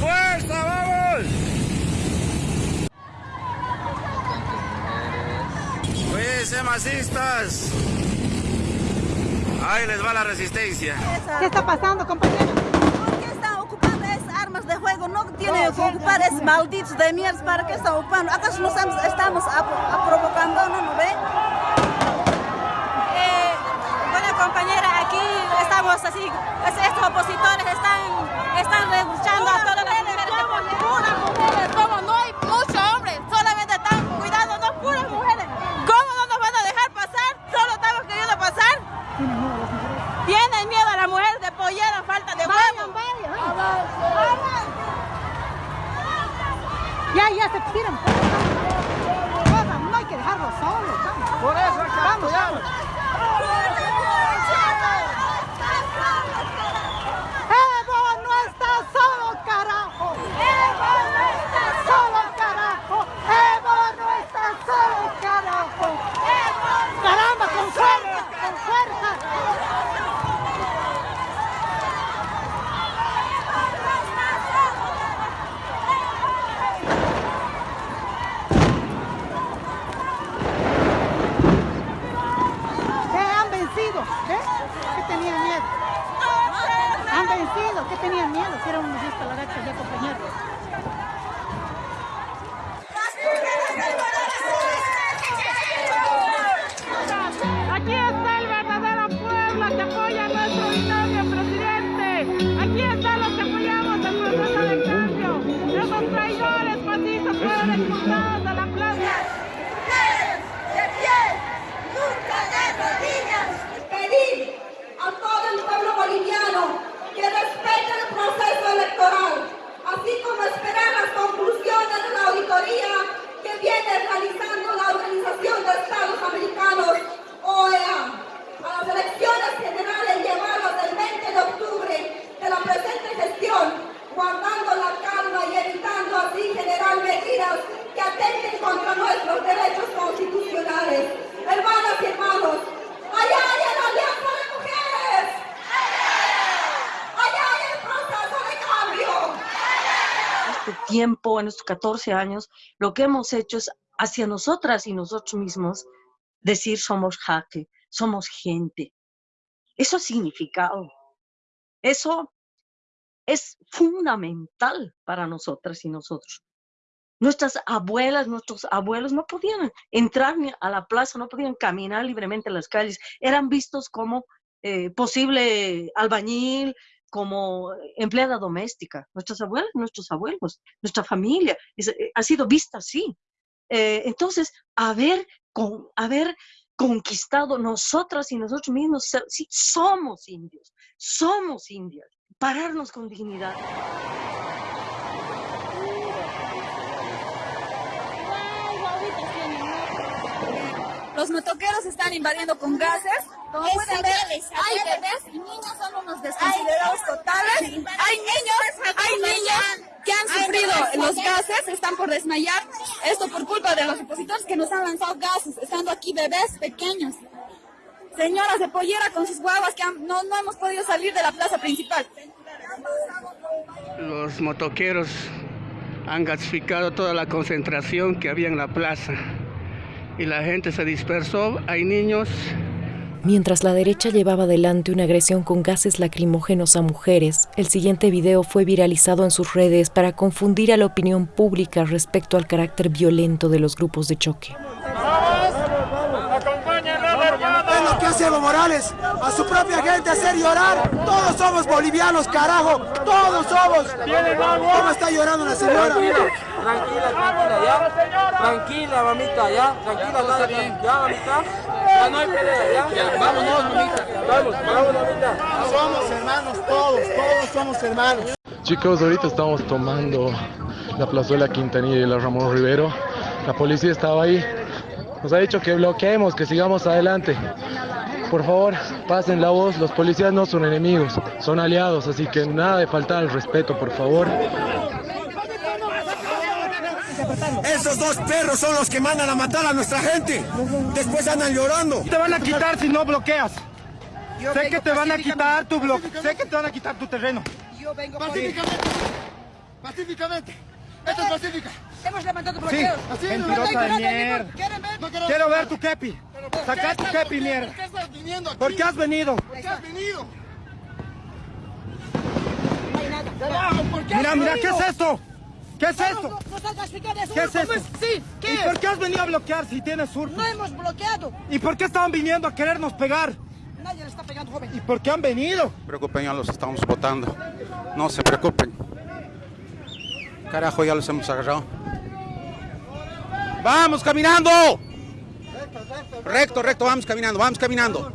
¡Fuerza, vamos! Cuídense, masistas. Ahí les va la resistencia. ¿Qué está pasando, compañero? ¿Por qué están ocupando esas armas de juego? No tienen que ocupar esos malditos de mierda. ¿Para qué están ocupando? ¿Acaso no estamos, estamos a, a provocando, no, no ve? Eh, bueno, compañera, aquí estamos así. Estos opositores están, están luchando a todas las mujeres. Puras mujeres, ¿cómo? No hay muchos hombres. Solamente están cuidando, no puras mujeres. ¿Cómo no nos van a dejar pasar? Solo estamos queriendo pasar. Tienen miedo a la mujer de pollera, falta de huevo. Ya, ya se tiran. Vamos, no hay que dejarlo solo. Vamos. Por eso que vamos, apoyarlos. Evo no está solo, carajo. Evo no está solo, carajo. Evo no está solo, carajo. Caramba, con fuerza, con fuerza. Que han vencido sido? ¿Qué tenían miedo? Si era un disparate ya compañeros. 14 años, lo que hemos hecho es hacia nosotras y nosotros mismos decir somos jaque, somos gente. Eso ha significado. Eso es fundamental para nosotras y nosotros. Nuestras abuelas, nuestros abuelos no podían entrar a la plaza, no podían caminar libremente en las calles. Eran vistos como eh, posible albañil, como empleada doméstica. Nuestras abuelas, nuestros abuelos, nuestra familia es- eh, ha sido vista así. Eh, entonces, haber, con, haber conquistado nosotras y nosotros mismos, sí, somos indios, somos indias, pararnos con dignidad. Los motoqueros están invadiendo con gases. Como pueden ver, hay bebés y niños son unos desconsiderados totales. Hay niños, hay niños que han sufrido los gases, están por desmayar. Esto por culpa de los opositores que nos han lanzado gases, estando aquí bebés pequeños. Señoras de pollera con sus guaguas que han- no, no hemos podido salir de la plaza principal. Los motoqueros han gasificado toda la concentración que había en la plaza y la gente se dispersó. Hay niños, Mientras la derecha llevaba adelante una agresión con gases lacrimógenos a mujeres, el siguiente video fue viralizado en sus redes para confundir a la opinión pública respecto al carácter violento de los grupos de choque. Hace Evo Morales, a su propia gente hacer llorar. Todos somos bolivianos, carajo, todos somos. ¿Cómo está llorando la señora? Tranquila, tranquila, tranquila, ya. Tranquila, mamita, ya. Tranquila, nada, ya, ya, mamita. Ya no hay pelea, ya. vámonos, mamita. Vamos, vamos, mamita. Somos hermanos todos, todos somos hermanos. Chicos, ahorita estamos tomando la plazuela Quintanilla y la Ramón Rivero. La policía estaba ahí. Nos ha dicho que bloqueemos, que sigamos adelante. Por favor, pasen la voz. Los policías no son enemigos, son aliados. Así que nada de faltar al respeto, por favor. Esos dos perros son los que mandan a matar a nuestra gente. Después andan llorando. Te van a quitar si no bloqueas. sé que te van a quitar tu bloque. Sé que te van a quitar tu terreno. Yo vengo Pacíficamente. Pacíficamente. Esto es pacífica. Hemos levantado Sí, bloqueos. así Mentirosa de mierda. ¿Quieren ver? Quiero ver tu kepi. Saca tu kepi, mierda. ¿Por qué estás viniendo aquí? ¿Por qué has venido? ¿Por qué has venido? No hay nada. ¿Por qué Mira, has mira, ¿qué es esto? ¿Qué es esto? no- no salgas explicar eso. ¿Qué es ¿Cómo esto? Sí, ¿qué ¿Y por qué has venido a bloquear si tienes sur? No hemos bloqueado. ¿Y por qué estaban viniendo a querernos pegar? Nadie le está pegando, joven. ¿Y por qué han venido? preocupen, ya los estamos votando. No se preocupen. Carajo, ya los hemos agarrado. ¡Vamos caminando! Recto, recto, vamos caminando, vamos caminando.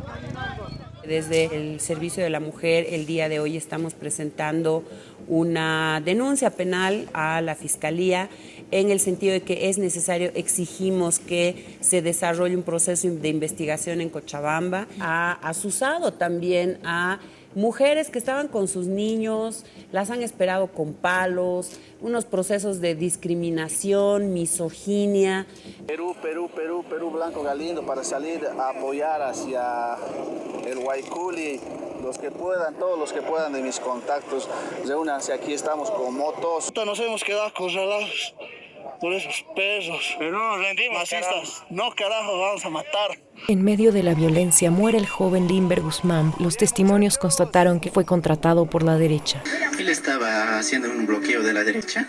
Desde el Servicio de la Mujer, el día de hoy estamos presentando una denuncia penal a la Fiscalía en el sentido de que es necesario, exigimos que se desarrolle un proceso de investigación en Cochabamba. Ha asusado también a mujeres que estaban con sus niños, las han esperado con palos, unos procesos de discriminación, misoginia. Perú, Perú, Perú, Perú Blanco Galindo para salir a apoyar hacia el Guayculi. Los que puedan, todos los que puedan de mis contactos, reúnanse aquí, estamos con motos. Nos hemos quedado acorralados. Por esos perros. Pero no nos rendimos, Masistas. No, carajo, vamos a matar. En medio de la violencia muere el joven Limber Guzmán. Los testimonios constataron que fue contratado por la derecha. Él estaba haciendo un bloqueo de la derecha,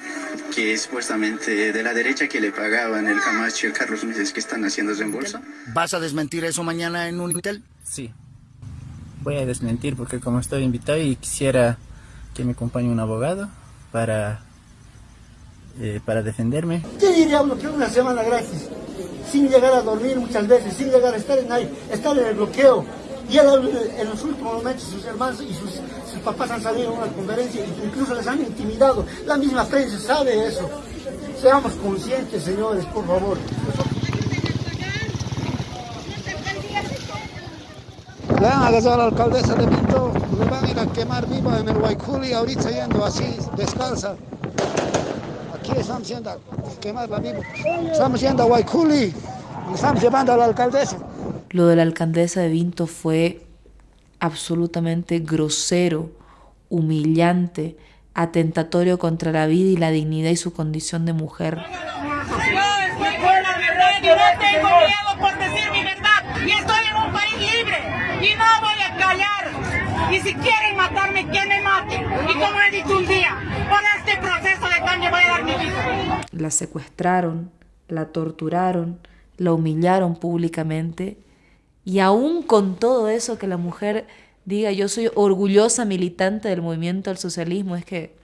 que es supuestamente de la derecha que le pagaban el Camacho y el Carlos Meses que están haciendo reembolso. ¿Vas a desmentir eso mañana en un hotel? Sí. Voy a desmentir porque como estoy invitado y quisiera que me acompañe un abogado para eh, para defenderme. ¿Qué diría bloqueo una semana gratis? Sin llegar a dormir muchas veces, sin llegar a estar en ahí, estar en el bloqueo. Y él, en los últimos momentos sus hermanos y sus, sus papás han salido a una conferencia e incluso les han intimidado. La misma prensa sabe eso. Seamos conscientes, señores, por favor. Le han agarrado a la alcaldesa de Pinto, le van a ir a quemar viva en el Guayculi, ahorita yendo así, descalza. Aquí estamos yendo a quemarla viva. Estamos yendo a Guayculi, estamos llevando a la alcaldesa. Lo de la alcaldesa de Vinto fue absolutamente grosero, humillante, atentatorio contra la vida y la dignidad y su condición de mujer. Yo no tengo miedo por decir mi verdad y estoy en un país libre y no voy a callar. Y si quieren matarme, que me maten. Y como he dicho un día, por este proceso de cambio voy a dar mi vida. La secuestraron, la torturaron, la humillaron públicamente y aún con todo eso que la mujer diga yo soy orgullosa militante del movimiento al socialismo, es que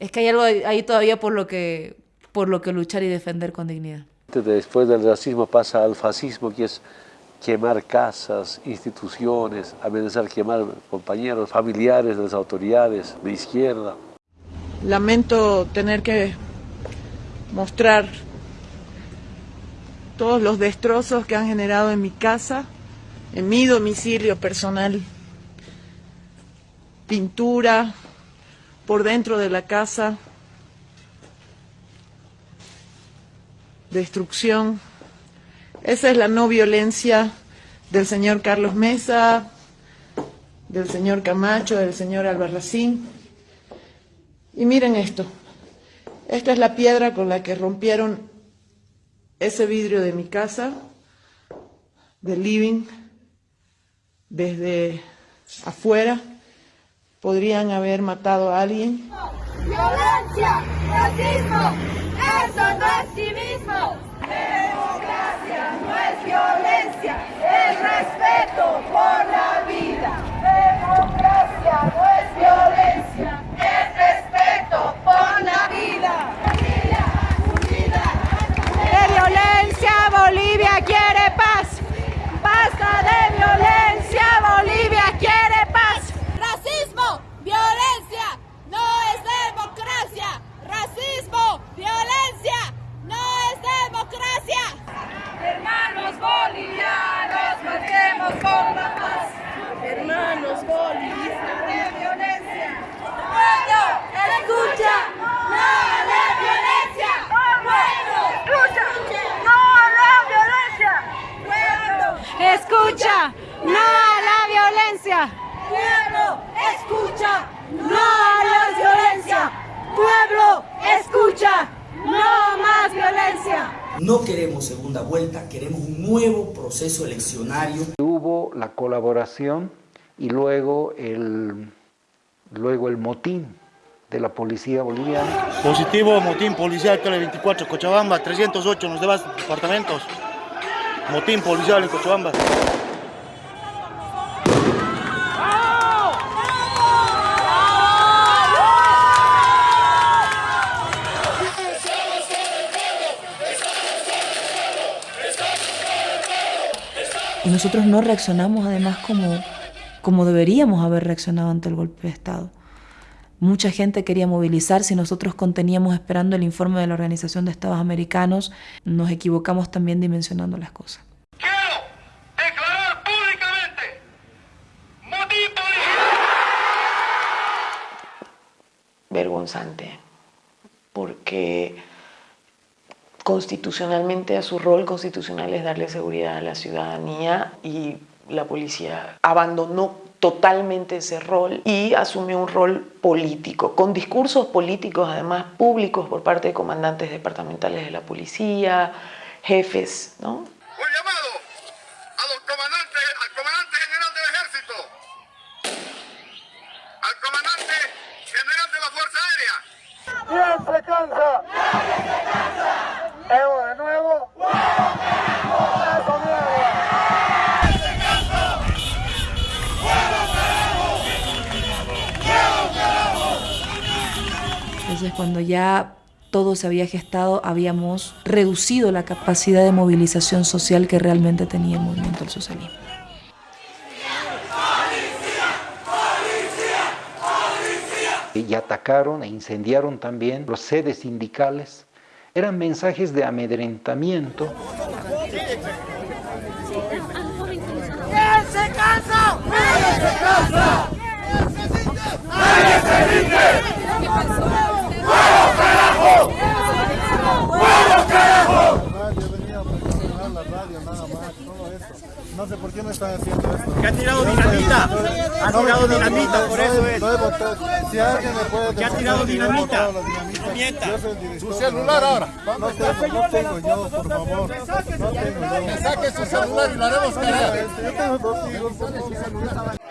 es que hay algo ahí todavía por lo que por lo que luchar y defender con dignidad. Después del racismo pasa al fascismo, que es quemar casas, instituciones, amenazar quemar compañeros, familiares de las autoridades de izquierda. Lamento tener que mostrar todos los destrozos que han generado en mi casa, en mi domicilio personal, pintura por dentro de la casa, destrucción. Esa es la no violencia del señor Carlos Mesa, del señor Camacho, del señor Albarracín. Y miren esto, esta es la piedra con la que rompieron ese vidrio de mi casa, del living, desde afuera. Podrían haber matado a alguien. Violencia, racismo, eso no es civismo. Democracia no es violencia, es respeto por la vida. Democracia no es Bolivia quiere paz. Basta de violencia, Bolivia quiere paz. Racismo, violencia, no es democracia. Racismo, violencia, no es democracia. Hermanos bolivianos, marchemos por la paz. Hermanos bolivianos, de violencia. Pueblo, escucha, no a la violencia. Pueblo, escucha, no a la violencia. Pueblo, Escucha, no a la violencia. Pueblo, escucha, no a la violencia. Pueblo, escucha, no más violencia. No queremos segunda vuelta, queremos un nuevo proceso eleccionario. Hubo la colaboración y luego el, luego el motín de la policía boliviana. Positivo, motín policial, Tele 24, Cochabamba, 308 en los demás departamentos. Motín policial en Cochabamba. Nosotros no reaccionamos además como, como deberíamos haber reaccionado ante el golpe de Estado. Mucha gente quería movilizarse y nosotros conteníamos esperando el informe de la Organización de Estados Americanos. Nos equivocamos también dimensionando las cosas. Vergonzante, porque constitucionalmente a su rol constitucional es darle seguridad a la ciudadanía y la policía abandonó totalmente ese rol y asumió un rol político, con discursos políticos además públicos por parte de comandantes departamentales de la policía, jefes, ¿no? Un llamado a los comandantes, al comandante general del ejército, al comandante general de la Fuerza Aérea. ¿Quién se cansa? Evo de nuevo. ¡Eso! Entonces cuando ya todo se había gestado, habíamos reducido la capacidad de movilización social que realmente tenía el movimiento del socialismo. y atacaron e incendiaron también los sedes sindicales. Eran mensajes de amedrentamiento. ¿Quién se cansa? ¡Nadie se se carajo! ¡Huevo, carajo! No sé por qué me están haciendo esto. Que ha tirado dinamita. Ha tirado dinamita, por eso es. Si alguien me puede Que ha tirado dinamita. No mienta. Su celular ahora. No tengo, no tengo yo, por favor. No tengo yo. Saque su celular y lo haremos cagar. Yo tengo dos hijos, por favor.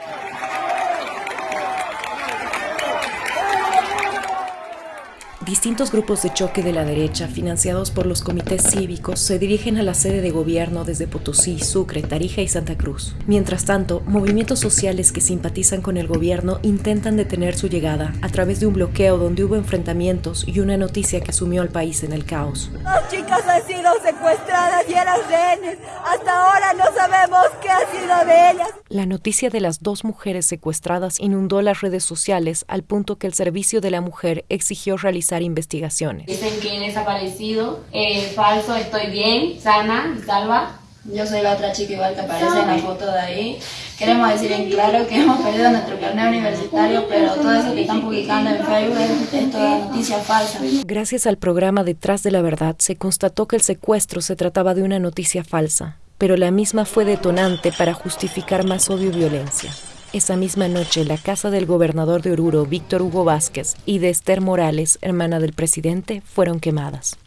Distintos grupos de choque de la derecha, financiados por los comités cívicos, se dirigen a la sede de gobierno desde Potosí, Sucre, Tarija y Santa Cruz. Mientras tanto, movimientos sociales que simpatizan con el gobierno intentan detener su llegada a través de un bloqueo donde hubo enfrentamientos y una noticia que sumió al país en el caos. Dos chicas han sido secuestradas y eran rehenes. Hasta ahora no sabemos qué ha sido de ellas. La noticia de las dos mujeres secuestradas inundó las redes sociales al punto que el Servicio de la Mujer exigió realizar investigaciones. Dicen que he desaparecido, eh, falso, estoy bien, sana y salva. Yo soy la otra chica igual que aparece en la foto de ahí. Queremos decir en claro que hemos perdido nuestro carnet universitario, pero todo eso que están publicando en Facebook es, es toda noticia falsa. Gracias al programa Detrás de la Verdad se constató que el secuestro se trataba de una noticia falsa, pero la misma fue detonante para justificar más odio y violencia. Esa misma noche, la casa del gobernador de Oruro, Víctor Hugo Vázquez, y de Esther Morales, hermana del presidente, fueron quemadas.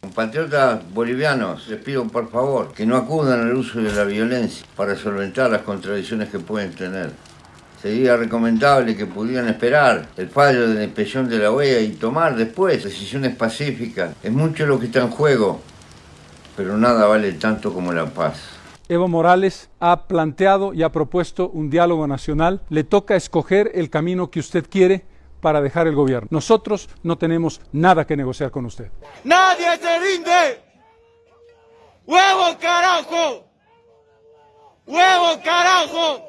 Compatriotas bolivianos, les pido por favor que no acudan al uso de la violencia para solventar las contradicciones que pueden tener. Sería recomendable que pudieran esperar el fallo de la inspección de la OEA y tomar después decisiones pacíficas. Es mucho lo que está en juego, pero nada vale tanto como la paz. Evo Morales ha planteado y ha propuesto un diálogo nacional. Le toca escoger el camino que usted quiere para dejar el gobierno. Nosotros no tenemos nada que negociar con usted. ¡Nadie se rinde! ¡Huevo, carajo! ¡Huevo, carajo!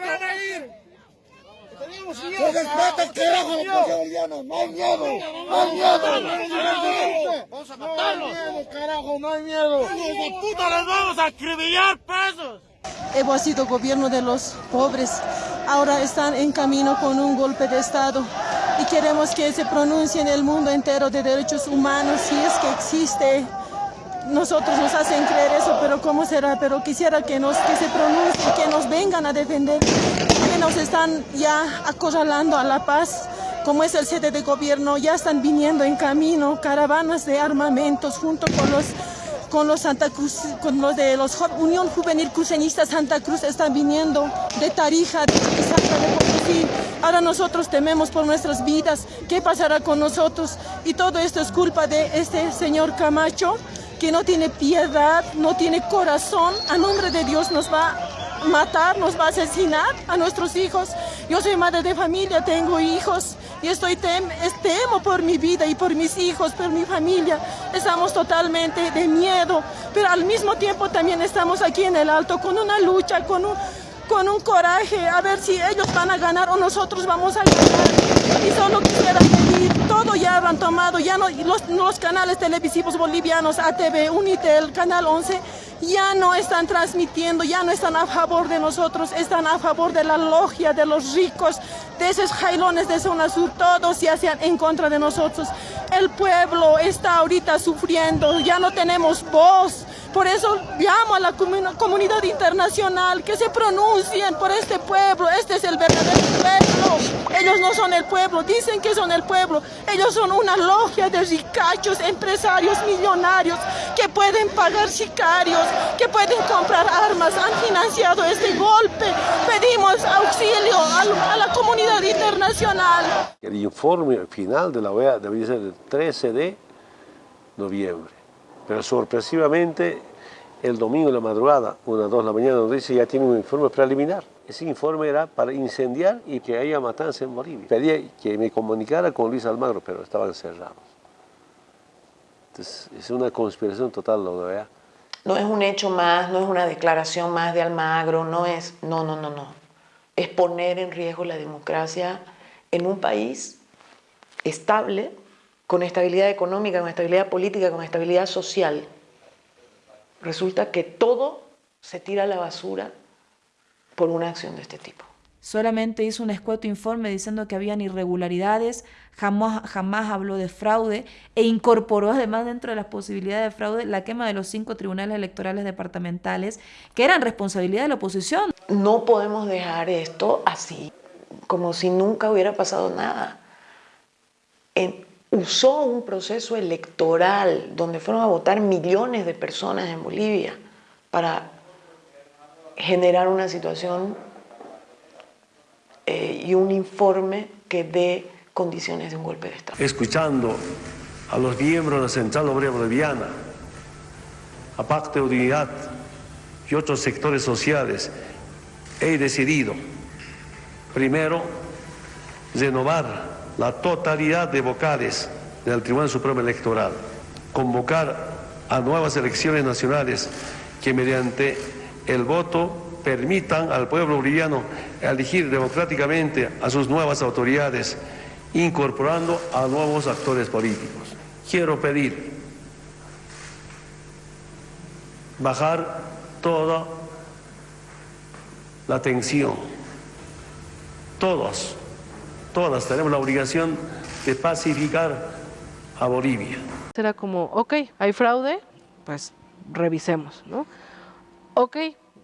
¡Se respeta, carajo, la policía boliviana! ¡No hay miedo! ¡No hay miedo! ¡Vamos a matarlos! ¡No hay miedo, carajo! ¡No hay miedo! ¡Hijos de puta, les vamos a acribillar presos! Evo ha sido gobierno de los pobres. Ahora están en camino con un golpe de Estado. Y queremos que se pronuncie en el mundo entero de derechos humanos, si es que existe. Nosotros nos hacen creer eso, pero ¿cómo será? Pero quisiera que, nos, que se pronuncie, que nos vengan a defender, que nos están ya acorralando a la paz como es el sede de gobierno, ya están viniendo en camino caravanas de armamentos junto con los con los Santa Cruz, con los de los Unión Juvenil Cruceñista Santa Cruz están viniendo de Tarija, de Santa de Potosí. Ahora nosotros tememos por nuestras vidas, ¿qué pasará con nosotros? Y todo esto es culpa de este señor Camacho, que no tiene piedad, no tiene corazón, a nombre de Dios nos va matar, nos va a asesinar a nuestros hijos. Yo soy madre de familia, tengo hijos y estoy tem temo por mi vida y por mis hijos, por mi familia. Estamos totalmente de miedo, pero al mismo tiempo también estamos aquí en el alto con una lucha, con un, con un coraje, a ver si ellos van a ganar o nosotros vamos a ganar. Y solo quisiera pedir, todo ya han tomado, ya no, los, los canales televisivos bolivianos, ATV, Unitel, Canal 11, ya no están transmitiendo, ya no están a favor de nosotros, están a favor de la logia, de los ricos, de esos jailones de zona sur, todos se hacen en contra de nosotros. El pueblo está ahorita sufriendo, ya no tenemos voz. Por eso llamo a la comunidad internacional que se pronuncien por este pueblo. Este es el verdadero pueblo. Ellos no son el pueblo, dicen que son el pueblo. Ellos son una logia de ricachos, empresarios millonarios que pueden pagar sicarios, que pueden comprar armas. Han financiado este golpe. Pedimos auxilio a, la comunidad internacional. El informe final de la OEA debe ser el 13 de noviembre. Pero sorpresivamente, el domingo en la madrugada, una dos de la mañana, nos dice ya tiene un informe preliminar. Ese informe era para incendiar y que haya matanza en Bolivia. Pedía que me comunicara con Luis Almagro, pero estaban cerrados. Entonces, es una conspiración total lo de No es un hecho más, no es una declaración más de Almagro, no es... No, no, no, no. Es poner en riesgo la democracia en un país estable con estabilidad económica, con estabilidad política, con estabilidad social, resulta que todo se tira a la basura por una acción de este tipo. Solamente hizo un escueto informe diciendo que habían irregularidades, jamás, jamás habló de fraude e incorporó además dentro de las posibilidades de fraude la quema de los cinco tribunales electorales departamentales que eran responsabilidad de la oposición. No podemos dejar esto así, como si nunca hubiera pasado nada. Usó un proceso electoral donde fueron a votar millones de personas en Bolivia para generar una situación eh, y un informe que dé condiciones de un golpe de Estado. Escuchando a los miembros de la Central Obrera Boliviana, a Pacto de Unidad y otros sectores sociales, he decidido, primero, renovar la totalidad de vocales del Tribunal Supremo Electoral, convocar a nuevas elecciones nacionales que mediante el voto permitan al pueblo boliviano elegir democráticamente a sus nuevas autoridades, incorporando a nuevos actores políticos. Quiero pedir bajar toda la tensión, todos todas tenemos la obligación de pacificar a Bolivia. Será como, ok, hay fraude, pues revisemos, ¿no? Ok,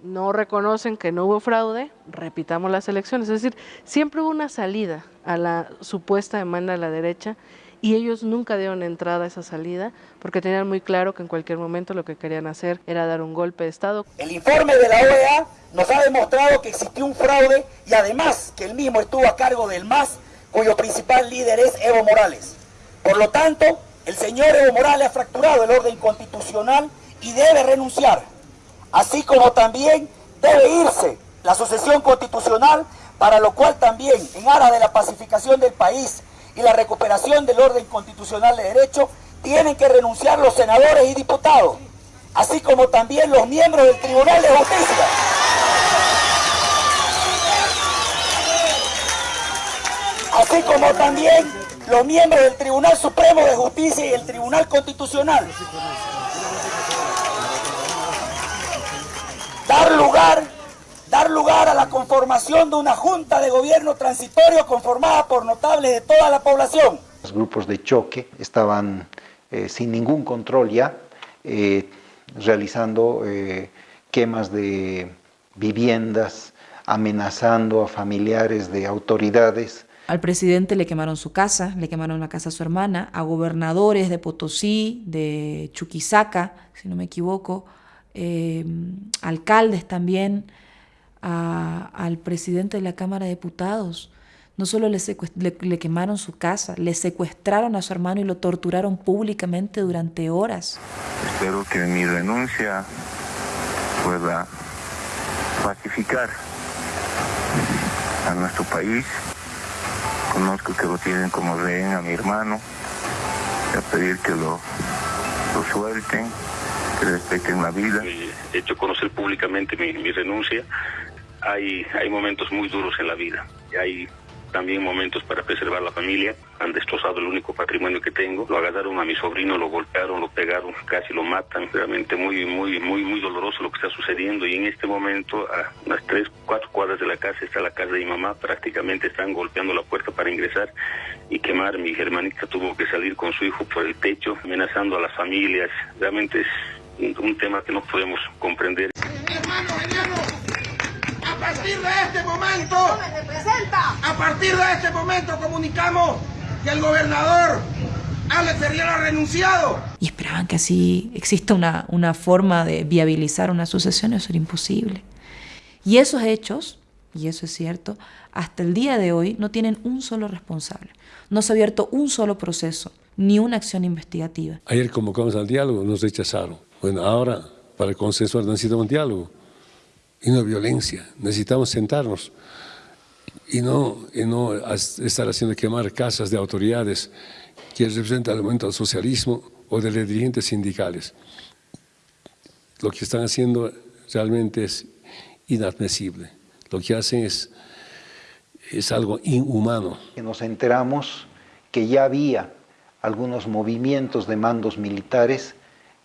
no reconocen que no hubo fraude, repitamos las elecciones. Es decir, siempre hubo una salida a la supuesta demanda de la derecha y ellos nunca dieron entrada a esa salida porque tenían muy claro que en cualquier momento lo que querían hacer era dar un golpe de Estado. El informe de la OEA nos ha demostrado que existió un fraude y además que el mismo estuvo a cargo del MAS, cuyo principal líder es Evo Morales. Por lo tanto, el señor Evo Morales ha fracturado el orden constitucional y debe renunciar, así como también debe irse la sucesión constitucional, para lo cual también, en aras de la pacificación del país y la recuperación del orden constitucional de derecho, tienen que renunciar los senadores y diputados, así como también los miembros del Tribunal de Justicia. Así como también los miembros del Tribunal Supremo de Justicia y el Tribunal Constitucional. Dar lugar, dar lugar a la conformación de una junta de gobierno transitorio conformada por notables de toda la población. Los grupos de choque estaban eh, sin ningún control ya, eh, realizando eh, quemas de viviendas, amenazando a familiares de autoridades. Al presidente le quemaron su casa, le quemaron la casa a su hermana, a gobernadores de Potosí, de Chuquisaca, si no me equivoco, alcaldes también, al presidente de la Cámara de Diputados. No solo le, le, quemaron su casa, le secuestraron a su hermano y lo torturaron públicamente durante horas. Espero que mi renuncia pueda pacificar a nuestro país conozco que lo tienen como rehén a mi hermano, a pedir que lo, lo suelten, que respeten la vida. He hecho conocer públicamente mi, mi renuncia. Hay, hay momentos muy duros en la vida. Hay también momentos para preservar la familia. Han destrozado el único patrimonio que tengo. Lo agarraron a mi sobrino, lo golpearon, lo pegaron, casi lo matan. Realmente muy, muy, muy, muy doloroso lo que está sucediendo. Y en este momento, a unas tres, cuatro cuadras de la casa está la casa de mi mamá. Prácticamente están golpeando la puerta para ingresar y quemar. Mi hermanita tuvo que salir con su hijo por el techo, amenazando a las familias. Realmente es un, un tema que no podemos comprender. Hermano, hermano, a partir de este momento, a partir de este momento comunicamos que el gobernador Alex Ferriera ha renunciado. Y esperaban que así exista una, una forma de viabilizar una sucesión, eso era imposible. Y esos hechos, y eso es cierto, hasta el día de hoy no tienen un solo responsable. No se ha abierto un solo proceso, ni una acción investigativa. Ayer convocamos al diálogo, nos rechazaron. Bueno, ahora para consensuar necesitamos diálogo y no violencia. Necesitamos sentarnos y no, y no estar haciendo quemar casas de autoridades que representan el momento del socialismo o de los dirigentes sindicales. Lo que están haciendo realmente es inadmisible. Lo que hacen es, es algo inhumano. Nos enteramos que ya había algunos movimientos de mandos militares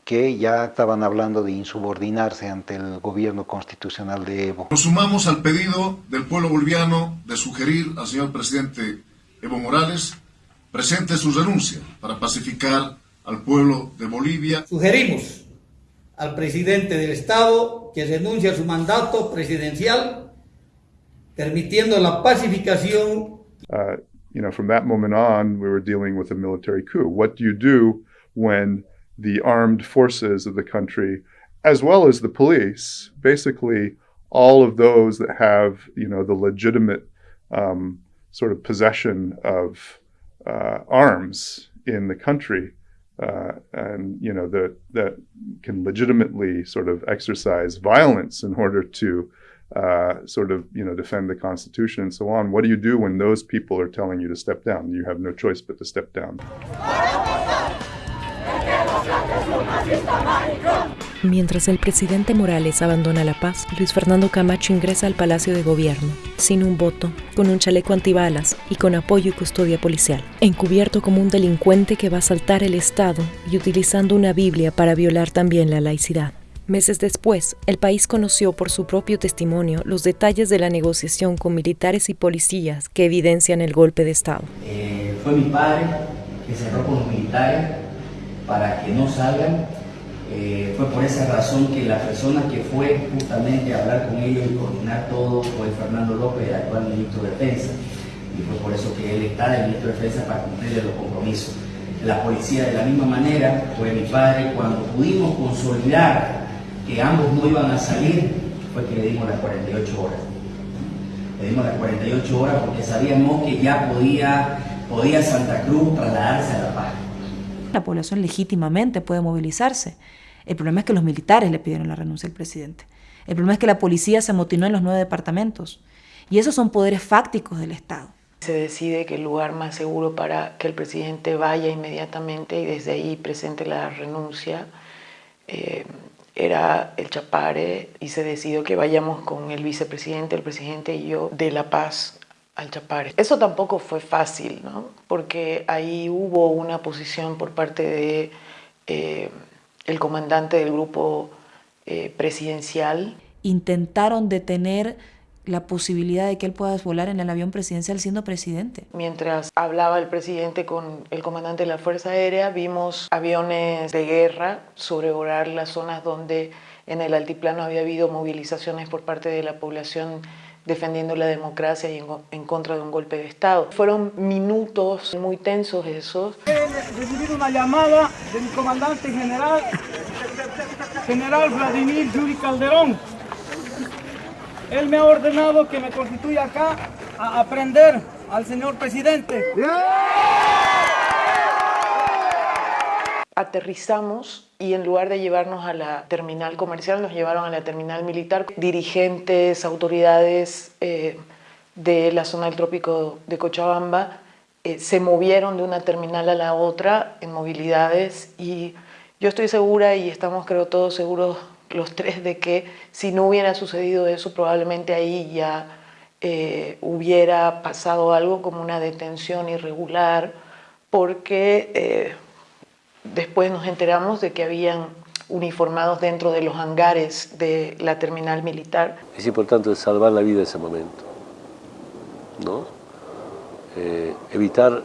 que ya estaban hablando de insubordinarse ante el gobierno constitucional de Evo. Nos sumamos al pedido del pueblo boliviano de sugerir al señor presidente Evo Morales presente su renuncia para pacificar al pueblo de Bolivia. Sugerimos al presidente del Estado que renuncie a su mandato presidencial, permitiendo la pacificación. Uh, you know, from that moment on, we were dealing with a military coup. What do you do when the armed forces of the country, as well as the police, basically all of those that have, you know, the legitimate um, sort of possession of uh, arms in the country, uh, and you know that that can legitimately sort of exercise violence in order to uh, sort of you know defend the Constitution and so on. What do you do when those people are telling you to step down? You have no choice but to step down. Mientras el presidente Morales abandona La Paz, Luis Fernando Camacho ingresa al Palacio de Gobierno, sin un voto, con un chaleco antibalas y con apoyo y custodia policial, encubierto como un delincuente que va a saltar el Estado y utilizando una Biblia para violar también la laicidad. Meses después, el país conoció por su propio testimonio los detalles de la negociación con militares y policías que evidencian el golpe de Estado. Eh, fue mi padre que cerró con los militares para que no salgan. Eh, fue por esa razón que la persona que fue justamente a hablar con ellos y coordinar todo fue Fernando López, el actual ministro de Defensa. Y fue por eso que él está el ministro de Defensa para cumplir los compromisos. La policía de la misma manera fue mi padre. Cuando pudimos consolidar que ambos no iban a salir, fue que le dimos las 48 horas. Le dimos las 48 horas porque sabíamos que ya podía, podía Santa Cruz trasladarse a La Paz. La población legítimamente puede movilizarse. El problema es que los militares le pidieron la renuncia al presidente. El problema es que la policía se amotinó en los nueve departamentos. Y esos son poderes fácticos del Estado. Se decide que el lugar más seguro para que el presidente vaya inmediatamente y desde ahí presente la renuncia eh, era el Chapare y se decidió que vayamos con el vicepresidente, el presidente y yo de La Paz al Chapare. Eso tampoco fue fácil, ¿no? porque ahí hubo una posición por parte de eh, el comandante del grupo eh, presidencial. Intentaron detener la posibilidad de que él pueda volar en el avión presidencial siendo presidente. Mientras hablaba el presidente con el comandante de la Fuerza Aérea, vimos aviones de guerra sobrevolar las zonas donde en el altiplano había habido movilizaciones por parte de la población defendiendo la democracia y en, en, contra de un golpe de Estado. Fueron minutos muy tensos esos. He recibido una llamada de mi comandante general, general Vladimir Yuri Calderón. Él me ha ordenado que me constituya acá a aprender al señor presidente. Aterrizamos y en lugar de llevarnos a la terminal comercial, nos llevaron a la terminal militar. Dirigentes, autoridades eh, de la zona del trópico de Cochabamba eh, se movieron de una terminal a la otra en movilidades y yo estoy segura y estamos creo todos seguros los tres de que si no hubiera sucedido eso probablemente ahí ya eh, hubiera pasado algo como una detención irregular porque eh, después nos enteramos de que habían uniformados dentro de los hangares de la terminal militar. Es importante salvar la vida en ese momento, ¿no? Eh, evitar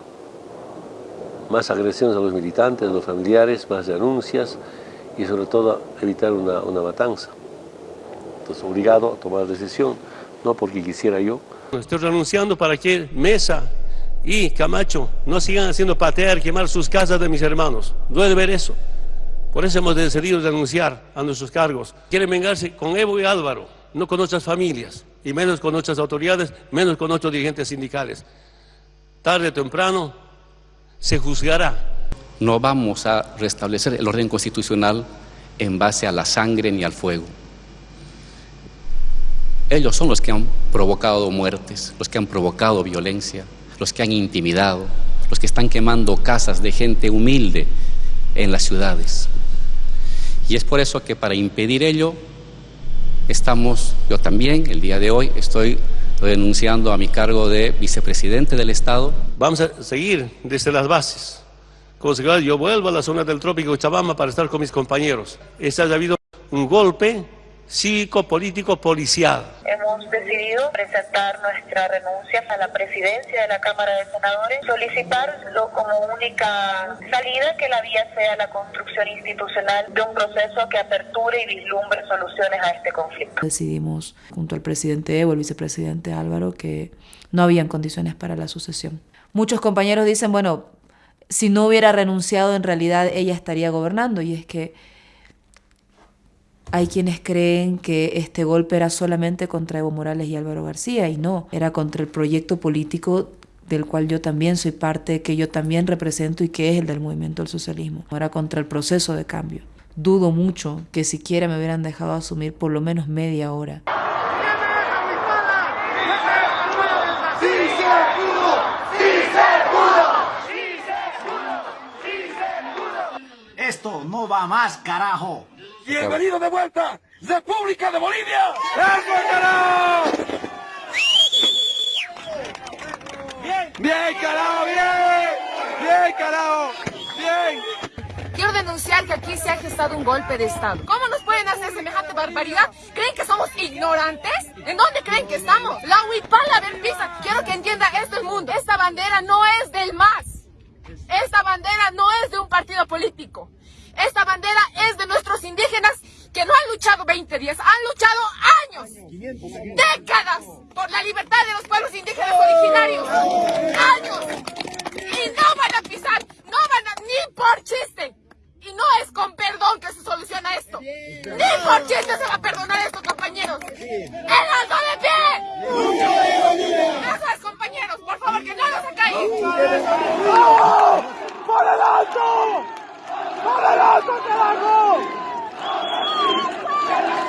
más agresiones a los militantes, a los familiares, más denuncias y sobre todo evitar una, una matanza. Entonces, obligado a tomar decisión, no porque quisiera yo. Estoy renunciando para que Mesa y Camacho no sigan haciendo patear, quemar sus casas de mis hermanos. Duele ver eso. Por eso hemos decidido renunciar a nuestros cargos. Quieren vengarse con Evo y Álvaro, no con nuestras familias, y menos con nuestras autoridades, menos con nuestros dirigentes sindicales. Tarde o temprano se juzgará. No vamos a restablecer el orden constitucional en base a la sangre ni al fuego. Ellos son los que han provocado muertes, los que han provocado violencia, los que han intimidado, los que están quemando casas de gente humilde en las ciudades. Y es por eso que para impedir ello, estamos, yo también, el día de hoy, estoy renunciando a mi cargo de vicepresidente del Estado. Vamos a seguir desde las bases. Yo vuelvo a la zona del trópico de Chabamba para estar con mis compañeros. Esta ha habido un golpe cívico, político, policial. Hemos decidido presentar nuestra renuncia a la presidencia de la Cámara de Senadores, solicitarlo como única salida que la vía sea la construcción institucional de un proceso que aperture y vislumbre soluciones a este conflicto. Decidimos, junto al presidente Evo, el vicepresidente Álvaro, que no habían condiciones para la sucesión. Muchos compañeros dicen, bueno, si no hubiera renunciado, en realidad ella estaría gobernando, y es que hay quienes creen que este golpe era solamente contra Evo Morales y Álvaro García y no, era contra el proyecto político del cual yo también soy parte, que yo también represento y que es el del movimiento del socialismo. Era contra el proceso de cambio. Dudo mucho que siquiera me hubieran dejado asumir por lo menos media hora. Esto no va más, carajo. Bienvenido de vuelta, República de Bolivia. ¡Eso, carajo! Bien, bien, carajo, bien. Bien, carajo, bien. Quiero denunciar que aquí se ha gestado un golpe de Estado. ¿Cómo nos pueden hacer semejante barbaridad? ¿Creen que somos ignorantes? ¿En dónde creen que estamos? La huipala del pisa. Quiero que entienda esto el mundo. Esta bandera no es del MAS. Esta bandera no es de un partido político. Esta bandera es de nuestros indígenas que no han luchado 20 días, han luchado años, décadas por la libertad de los pueblos indígenas originarios. Años. Y no van a pisar, no van a, ni por chiste. Y no es con perdón que se soluciona esto. Ni por chiste se va a perdonar esto, compañeros. ¡El alto de pie! Es, compañeros. Por favor, que no nos acaigan. ¡Por el alto! ¡Por el alto, carajo!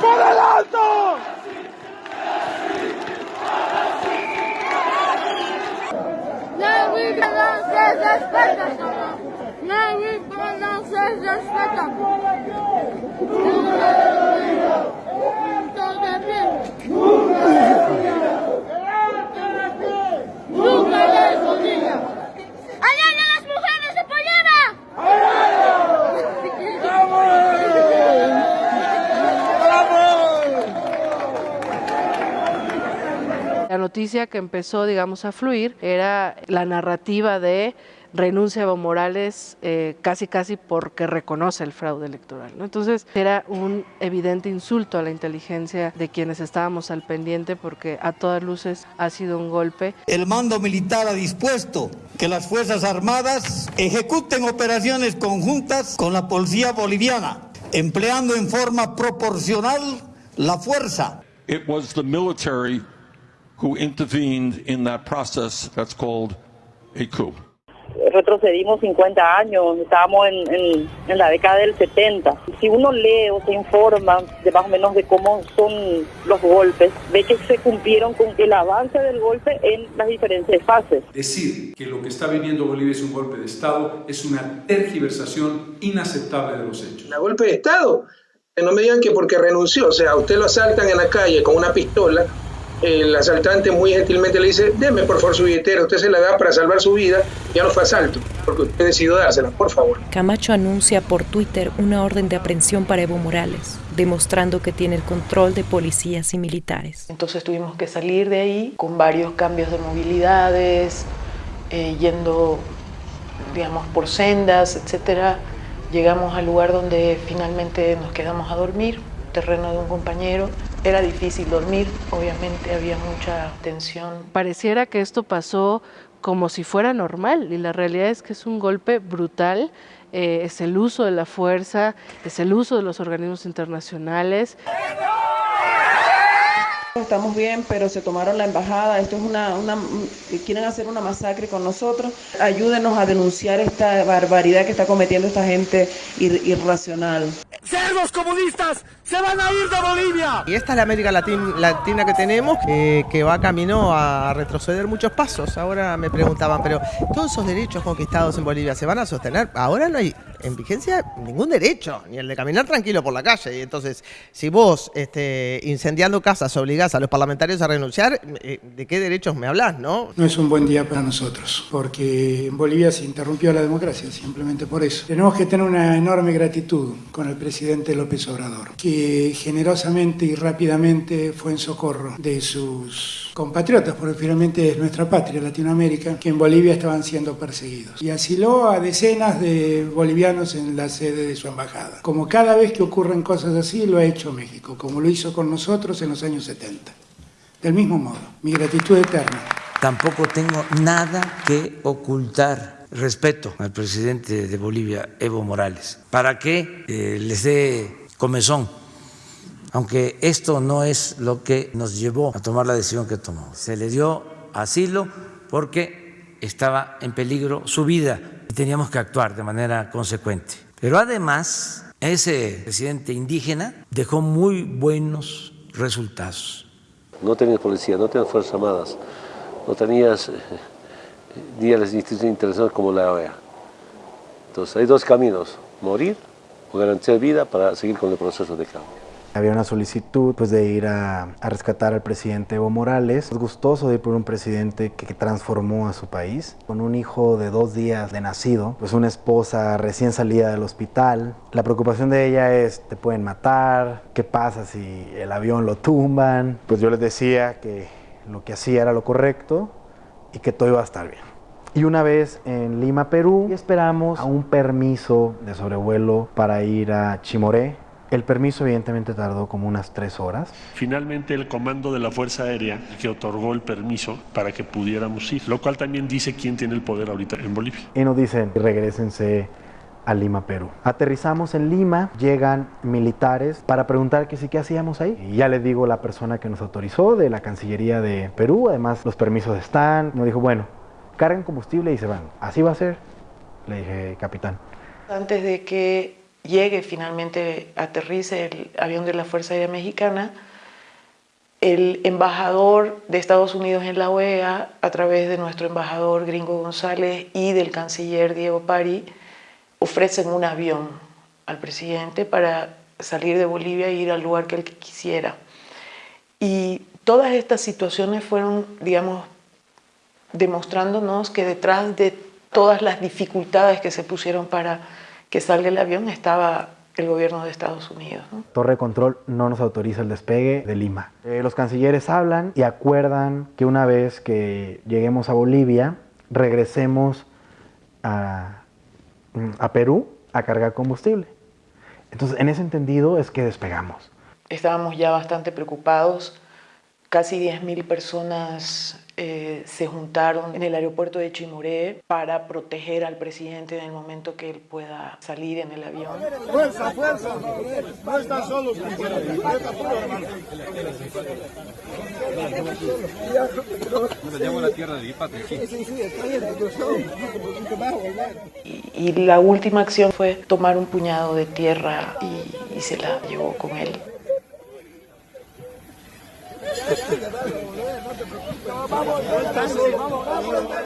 ¡Por vida no respeta, La vida no se respeta. Nunca les olvida. ¡Allá las mujeres de Polima! La noticia que empezó, digamos, a fluir era la narrativa de renuncia a Evo Morales eh, casi casi porque reconoce el fraude electoral. ¿no? Entonces era un evidente insulto a la inteligencia de quienes estábamos al pendiente porque a todas luces ha sido un golpe. El mando militar ha dispuesto que las Fuerzas Armadas ejecuten operaciones conjuntas con la policía boliviana, empleando en forma proporcional la fuerza. It was the military who intervened in that process that's called a coup. retrocedimos 50 años, estábamos en, en, la década del 70. Si uno lee o se informa de más o menos de cómo son los golpes, ve que se cumplieron con el avance del golpe en las diferentes fases. Decir que lo que está viviendo Bolivia es un golpe de Estado es una tergiversación inaceptable de los hechos. ¿La golpe de Estado? no me digan que porque renunció, o sea, a usted lo asaltan en la calle con una pistola el asaltante muy gentilmente le dice, deme por favor su billetera, usted se la da para salvar su vida, ya no fue asalto, porque usted decidió dársela, por favor. Camacho anuncia por Twitter una orden de aprehensión para Evo Morales, demostrando que tiene el control de policías y militares. Entonces tuvimos que salir de ahí con varios cambios de movilidades, eh, yendo, digamos, por sendas, etcétera. Llegamos al lugar donde finalmente nos quedamos a dormir, terreno de un compañero era difícil dormir, obviamente había mucha tensión. Pareciera que esto pasó como si fuera normal y la realidad es que es un golpe brutal, eh, es el uso de la fuerza, es el uso de los organismos internacionales. Estamos bien, pero se tomaron la embajada. Esto es una, una, quieren hacer una masacre con nosotros. Ayúdenos a denunciar esta barbaridad que está cometiendo esta gente irracional. ¡Cerdos comunistas! ¡Se van a ir de Bolivia! Y esta es la América Latina que tenemos, que va camino a retroceder muchos pasos. Ahora me preguntaban, pero todos esos derechos conquistados en Bolivia se van a sostener. Ahora no hay en vigencia ningún derecho, ni el de caminar tranquilo por la calle. Y entonces, si vos, este, incendiando casas, obligás a los parlamentarios a renunciar, eh, ¿de qué derechos me hablas, no? No es un buen día para nosotros, porque en Bolivia se interrumpió la democracia, simplemente por eso. Tenemos que tener una enorme gratitud con el presidente López Obrador, que generosamente y rápidamente fue en socorro de sus compatriotas, porque finalmente es nuestra patria, Latinoamérica, que en Bolivia estaban siendo perseguidos. Y asiló a decenas de bolivianos en la sede de su embajada. Como cada vez que ocurren cosas así, lo ha hecho México, como lo hizo con nosotros en los años 70. Del mismo modo, mi gratitud eterna. Tampoco tengo nada que ocultar. Respeto al presidente de Bolivia, Evo Morales, para que eh, les dé comezón aunque esto no es lo que nos llevó a tomar la decisión que tomó. Se le dio asilo porque estaba en peligro su vida teníamos que actuar de manera consecuente. Pero además, ese presidente indígena dejó muy buenos resultados. No tenías policía, no tenías Fuerzas Armadas, no tenías eh, ni a las instituciones internacionales como la OEA. Entonces hay dos caminos, morir o garantizar vida para seguir con el proceso de cambio. Había una solicitud pues, de ir a, rescatar al presidente Evo Morales. Es gustoso de ir por un presidente que, transformó a su país. Con un hijo de dos días de nacido, pues una esposa recién salida del hospital. La preocupación de ella es, te pueden matar, ¿qué pasa si el avión lo tumban? Pues yo les decía que lo que hacía era lo correcto y que todo iba a estar bien. Y una vez en Lima, Perú, esperamos a un permiso de sobrevuelo para ir a Chimoré, el permiso evidentemente tardó como unas tres horas. Finalmente el comando de la Fuerza Aérea que otorgó el permiso para que pudiéramos ir, lo cual también dice quién tiene el poder ahorita en Bolivia. Y nos dicen, regresense a Lima, Perú. Aterrizamos en Lima, llegan militares para preguntar que sí, qué hacíamos ahí. Y ya les digo la persona que nos autorizó de la Cancillería de Perú, además los permisos están, nos dijo, bueno, carguen combustible y se van. Así va a ser, le dije, capitán. Antes de que llegue finalmente, aterrice el avión de la Fuerza Aérea Mexicana, el embajador de Estados Unidos en la OEA, a través de nuestro embajador Gringo González y del canciller Diego Pari, ofrecen un avión al presidente para salir de Bolivia e ir al lugar que él quisiera. Y todas estas situaciones fueron, digamos, demostrándonos que detrás de todas las dificultades que se pusieron para que salga el avión estaba el gobierno de Estados Unidos. Torre de control no nos autoriza el despegue de Lima. Eh, los cancilleres hablan y acuerdan que una vez que lleguemos a Bolivia, regresemos a, a Perú a cargar combustible. Entonces, en ese entendido es que despegamos. Estábamos ya bastante preocupados Casi 10.000 personas eh, se juntaron en el aeropuerto de Chimoré para proteger al presidente en el momento que él pueda salir en el avión. Fuerza, fuerza. No están solos, y, y la última acción fue tomar un puñado de tierra y, y se la llevó con él.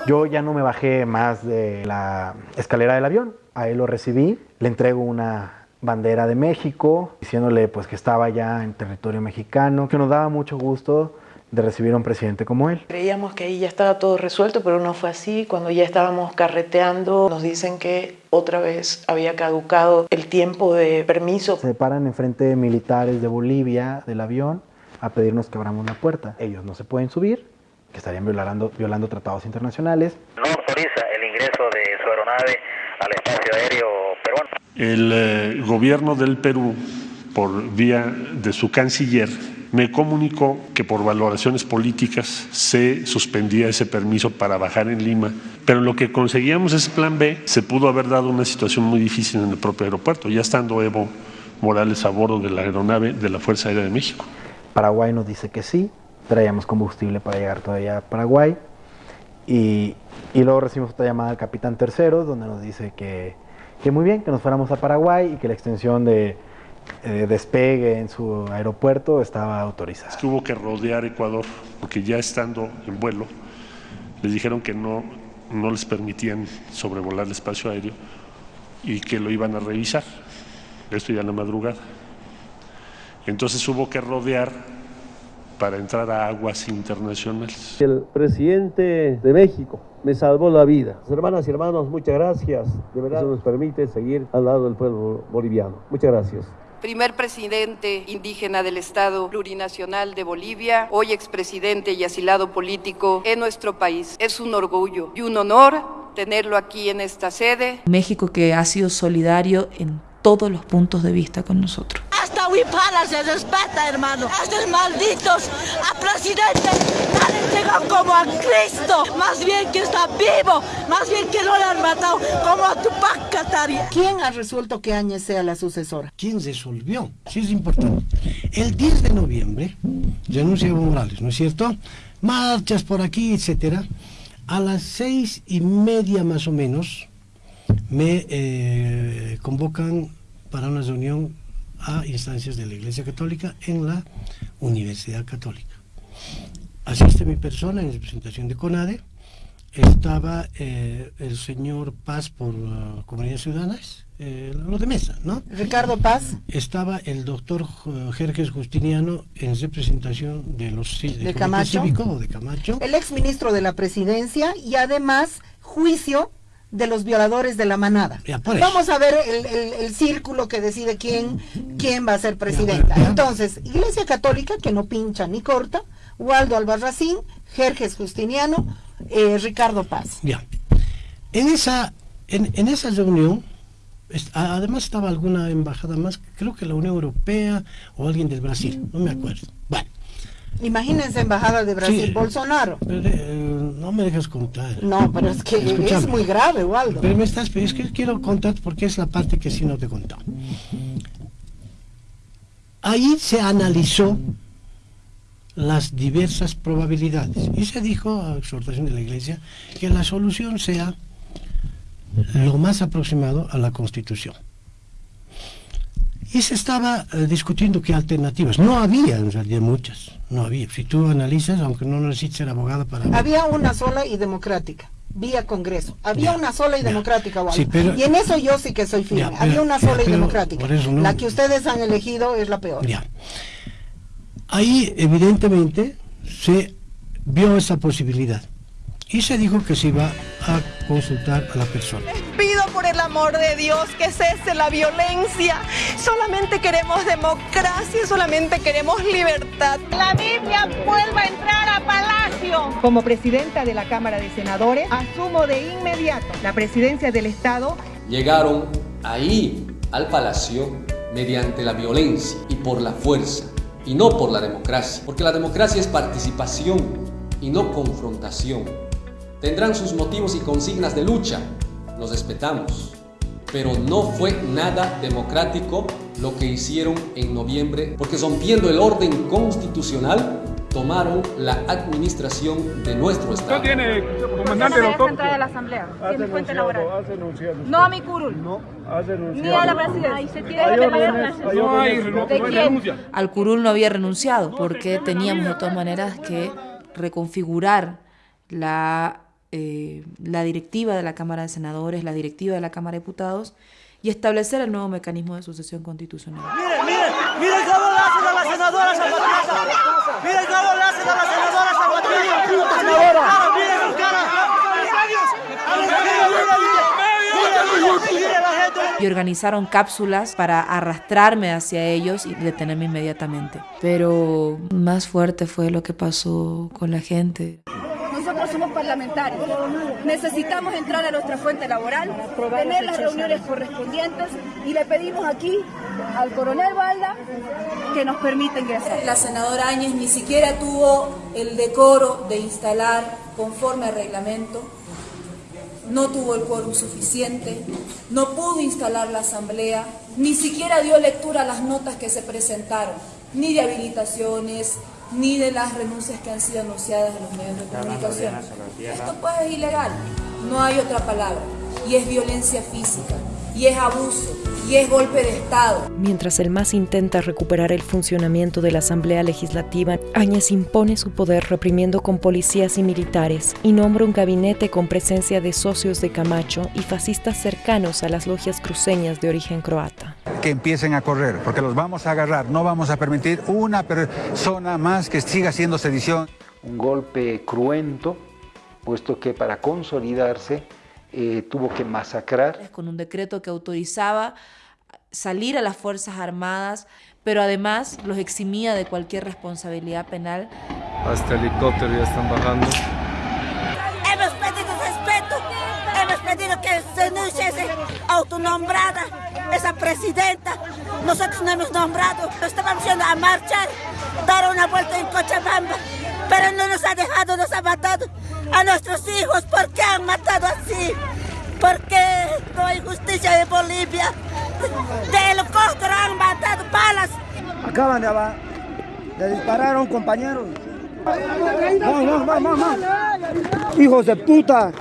Yo ya no me bajé más de la escalera del avión. A él lo recibí, le entrego una bandera de México, diciéndole pues que estaba ya en territorio mexicano, que nos daba mucho gusto de recibir a un presidente como él. Creíamos que ahí ya estaba todo resuelto, pero no fue así. Cuando ya estábamos carreteando, nos dicen que otra vez había caducado el tiempo de permiso. Se paran enfrente de militares de Bolivia del avión a pedirnos que abramos la puerta. Ellos no se pueden subir, que estarían violando, violando tratados internacionales. No autoriza el ingreso de su aeronave al espacio aéreo peruano. El eh, gobierno del Perú, por vía de su canciller, me comunicó que por valoraciones políticas se suspendía ese permiso para bajar en Lima, pero en lo que conseguíamos ese plan B, se pudo haber dado una situación muy difícil en el propio aeropuerto, ya estando Evo Morales a bordo de la aeronave de la Fuerza Aérea de México. Paraguay nos dice que sí, traíamos combustible para llegar todavía a Paraguay y, luego recibimos otra llamada del capitán tercero donde nos dice que, muy bien, que nos fuéramos a Paraguay y que la extensión de eh, despegue en su aeropuerto estaba autorizada. Es que que rodear Ecuador porque ya estando en vuelo les dijeron que no, no les permitían sobrevolar el espacio aéreo y que lo iban a revisar. Esto ya en la madrugada. Entonces hubo que rodear para entrar a aguas internacionales. El presidente de México me salvó la vida. Hermanas y hermanos, muchas gracias. De verdad, eso nos permite seguir al lado del pueblo boliviano. Muchas gracias. Primer presidente indígena del Estado plurinacional de Bolivia, hoy expresidente y asilado político en nuestro país. Es un orgullo y un honor tenerlo aquí en esta sede. México que ha sido solidario en todos los puntos de vista con nosotros. Hasta Huipala se respeta, hermano. Estos malditos a presidente no le llegan como a Cristo. Más bien que está vivo, más bien que no le han matado como a Tupac Katari. ¿Quién ha resuelto que Áñez sea la sucesora? ¿Quién resolvió? Sí es importante. El 10 de noviembre renuncia Evo Morales, ¿no es cierto? Marchas por aquí, etcétera. A las seis y media más o menos me eh, convocan para una reunión a instancias de la Iglesia Católica en la Universidad Católica. Asiste mi persona en representación de CONADE, estaba eh, el señor Paz por uh, Comunidades Ciudadanas, eh, lo de mesa, ¿no? Ricardo Paz. Estaba el doctor Jerjes Justiniano en representación de los de, de Camacho. Cívico, de Camacho. El exministro de la presidencia y además juicio de los violadores de la manada. Vamos a ver el, el, el, círculo que decide quién, quién va a ser presidenta. Entonces, Iglesia Católica, que no pincha ni corta, Waldo Albarracín, Jerjes Justiniano, eh, Ricardo Paz. Ya. En esa, en, en esa reunión, además estaba alguna embajada más, creo que la Unión Europea o alguien del Brasil, no me acuerdo. Bueno. Imagínense embajada de Brasil, Sí. Bolsonaro. Pero, eh, no me dejas contar. No, pero es que es muy grave, Waldo. Pero me estás, pero es que quiero contar porque es la parte que sí no te he contado. Ahí se analizó las diversas probabilidades y se dijo, a exhortación de la Iglesia, que la solución sea lo más aproximado a la Constitución. Y se estaba eh, discutiendo qué alternativas. No había en realidad muchas, no había. Si tú analizas, aunque no necesites ser abogado para... Había una sola y democrática, vía Congreso. Había una sola y democrática. Sí, pero- y en eso yo sí que soy firme. Ya, Había una sola y democrática. no- La que ustedes han elegido es la peor. Ahí evidentemente se vio esa posibilidad y se dijo que se iba a consultar a la persona. Pido por el amor de Dios que cese la violencia. Solamente queremos democracia, solamente queremos libertad. La Biblia vuelva a entrar a Palacio. Como presidenta de la Cámara de Senadores, asumo de inmediato la presidencia del Estado. Llegaron ahí al palacio mediante la violencia y por la fuerza. y no por la democracia, porque la democracia es participación y no confrontación. Tendrán sus motivos y consignas de lucha, los respetamos, pero no fue nada democrático lo que hicieron en noviembre, porque rompiendo el orden constitucional, tomaron la administración de nuestro Estado. ¿Usted tiene, comandante, doctor? de la Asamblea, Has fuente laboral. has denunciado. No a mi curul. No, has denunciado. Ni a la presidencia. Se tiene Hay que órdenes, hay No hay no ¿De quién? Al curul no había renunciado porque teníamos de todas maneras que reconfigurar la, eh, la directiva de la Cámara de Senadores, la directiva de la Cámara de Diputados y establecer el nuevo mecanismo de sucesión constitucional. Miren, miren, miren cómo le hacen a la senadora Zapatista. Miren cómo le hacen a la senadora. Miren y organizaron cápsulas para arrastrarme hacia ellos y detenerme inmediatamente. Pero más fuerte fue lo que pasó con la gente. Necesitamos entrar a nuestra fuente laboral, tener las reuniones correspondientes y le pedimos aquí al coronel Balda que nos permita ingresar. La senadora Áñez ni siquiera tuvo el decoro de instalar conforme al reglamento, no tuvo el quórum suficiente, no pudo instalar la asamblea, ni siquiera dio lectura a las notas que se presentaron, ni de habilitaciones, ni de las renuncias que han sido anunciadas en los medios de comunicación. Esto pues es ilegal, no hay otra palabra, y es violencia física, y es abuso, y es golpe de Estado. Mientras el MAS intenta recuperar el funcionamiento de la Asamblea Legislativa, Áñez impone su poder reprimiendo con policías y militares y nombra un gabinete con presencia de socios de Camacho y fascistas cercanos a las logias cruceñas de origen croata. que empiecen a correr, porque los vamos a agarrar. No vamos a permitir una persona más que siga haciendo sedición. Un golpe cruento, puesto que para consolidarse eh, tuvo que masacrar con un decreto que autorizaba salir a las Fuerzas Armadas, pero además los eximía de cualquier responsabilidad penal. Hasta helicóptero ya están bajando. Hemos pedido respeto, hemos pedido que se denuncie esa autonombrada, esa presidenta. Nosotros no hemos nombrado, estábamos yendo a marchar, dar una vuelta en Cochabamba, pero no nos ha dejado, nos ha matado a nuestros hijos. ¿Por qué han matado así? ¿Por qué no hay justicia en Bolivia? De helicóptero han matado balas. Acaban de, aba- de disparar a un compañero. Vamos, vamos, vamos, vamos. Hijos de puta.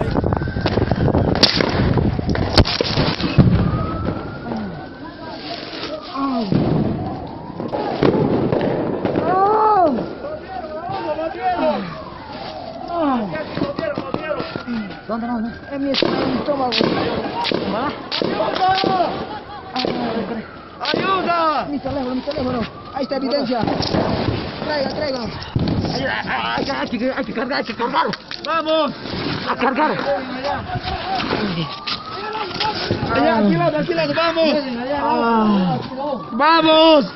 ¿Dónde no? En mi estómago. ¡Ayuda! Mi teléfono, mi teléfono. Ahí está evidencia. Traiga, traiga. Hay que, hay que, hay que cargar, hay que cargar. ¡Vamos! A cargar. Allá, alquilado, alquilado, vamos. Ah. ¡Vamos!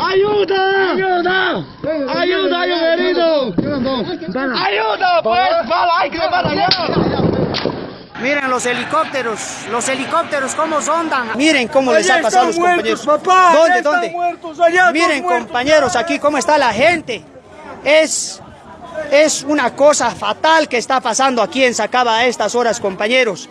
¡Ayuda! ¡Ayuda! ¡Ayuda, hay un herido! ¡Ayuda, pues! ¡Bala, hay que allá! Miren los helicópteros, los helicópteros cómo sondan. Miren cómo les ha pasado a los muertos, compañeros. papá, ¿Dónde, están dónde? muertos, allá están Miren, muertos, compañeros, aquí cómo está la gente. Es, es una cosa fatal que está pasando aquí en Sacaba a estas horas, compañeros.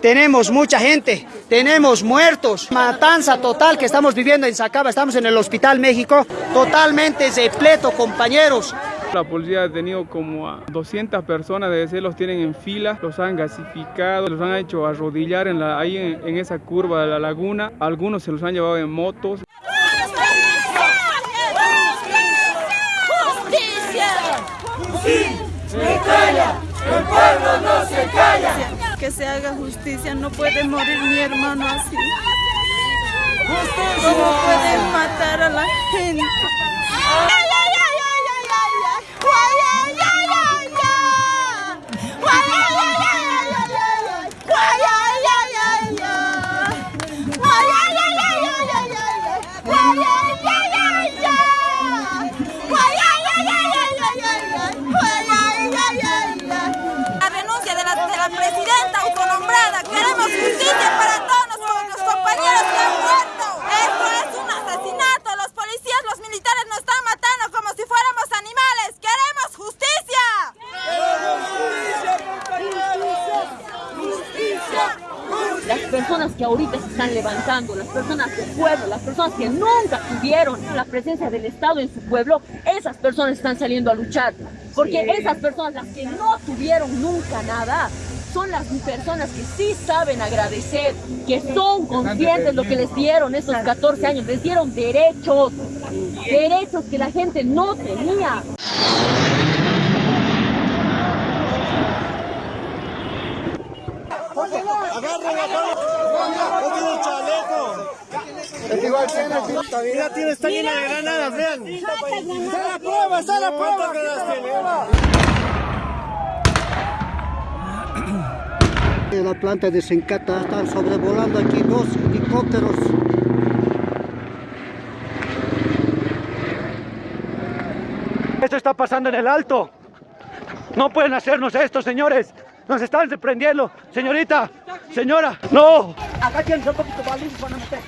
Tenemos mucha gente, tenemos muertos, matanza total que estamos viviendo en Sacaba, estamos en el Hospital México, totalmente repleto, compañeros. La policía ha detenido como a 200 personas, de ese los tienen en fila, los han gasificado, los han hecho arrodillar en la, ahí en, en esa curva de la laguna, algunos se los han llevado en motos. ¡Justicia! ¡Se calla! ¡El pueblo no se calla! Que se haga justicia, no puede morir mi hermano así. ¿Cómo pueden matar a la gente? La Queremos justicia para todos nuestros compañeros que han muerto. Esto es un asesinato. Los policías, los militares nos están matando como si fuéramos animales. ¡Queremos justicia! ¡Queremos justicia, compañeros! ¡Justicia! Personas que ahorita se están levantando, las personas del pueblo, las personas que nunca tuvieron la presencia del Estado en su pueblo, esas personas están saliendo a luchar. Porque esas personas, las que no tuvieron nunca nada, son las personas que sí saben agradecer, que son conscientes de lo que les dieron esos 14 años, les dieron derechos, derechos que la gente no tenía. Mira, tiene esta llena de granadas, vean. ¡Está la prueba, está la prueba! La planta de Sencata están sobrevolando aquí dos helicópteros. Esto está pasando en el alto. No pueden hacernos esto, señores. Nos están desprendiendo. Señorita, señora, no. Acá tienen un poquito de van a meter.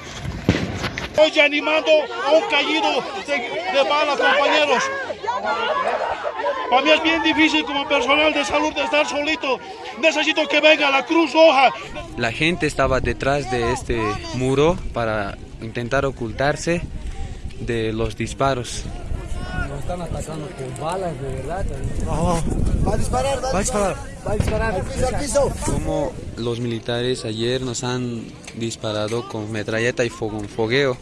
Estoy animando a un caído de, de bala, compañeros. Para mí es bien difícil como personal de salud de estar solito. Necesito que venga la Cruz Roja. La gente estaba detrás de este muro para intentar ocultarse de los disparos. Nos están atacando con balas, de verdad. Va a disparar, va a disparar. Va a disparar. Al piso, al piso. Como los militares ayer nos han disparado con metralleta y fogueo.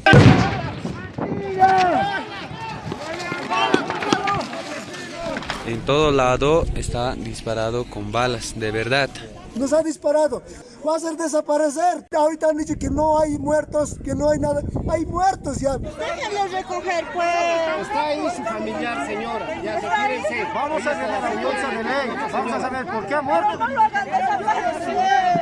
En todo lado está disparado con balas, de verdad. Nos ha disparado. Va a hacer desaparecer. Ahorita han dicho que no hay muertos, que no hay nada. Hay muertos ya. Déjenlo recoger, pues. Está ahí su familiar, señora. Ya, retírense. Vamos a hacer la respuesta de ley. Vamos a saber por qué ha muerto. No lo hagan desaparecer.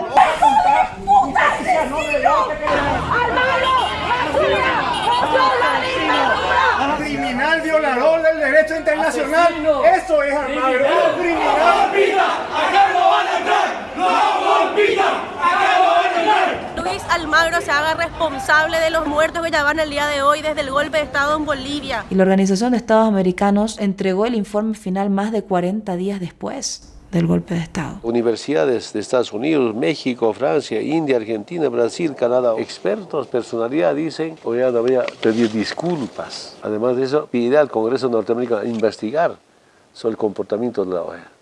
Criminal violador del derecho internacional. Eso es Almagro. Criminal. Luis Almagro se haga responsable de los muertos que ya van el día de hoy desde el golpe de Estado en Bolivia. Y la Organización de Estados Americanos entregó el informe final más de 40 días después del golpe de Estado. Universidades de Estados Unidos, México, Francia, India, Argentina, Brasil, Canadá, expertos, personalidad dicen, hoy debería pedir disculpas. Además de eso, pide al Congreso norteamericano investigar sobre el comportamiento de la OEA.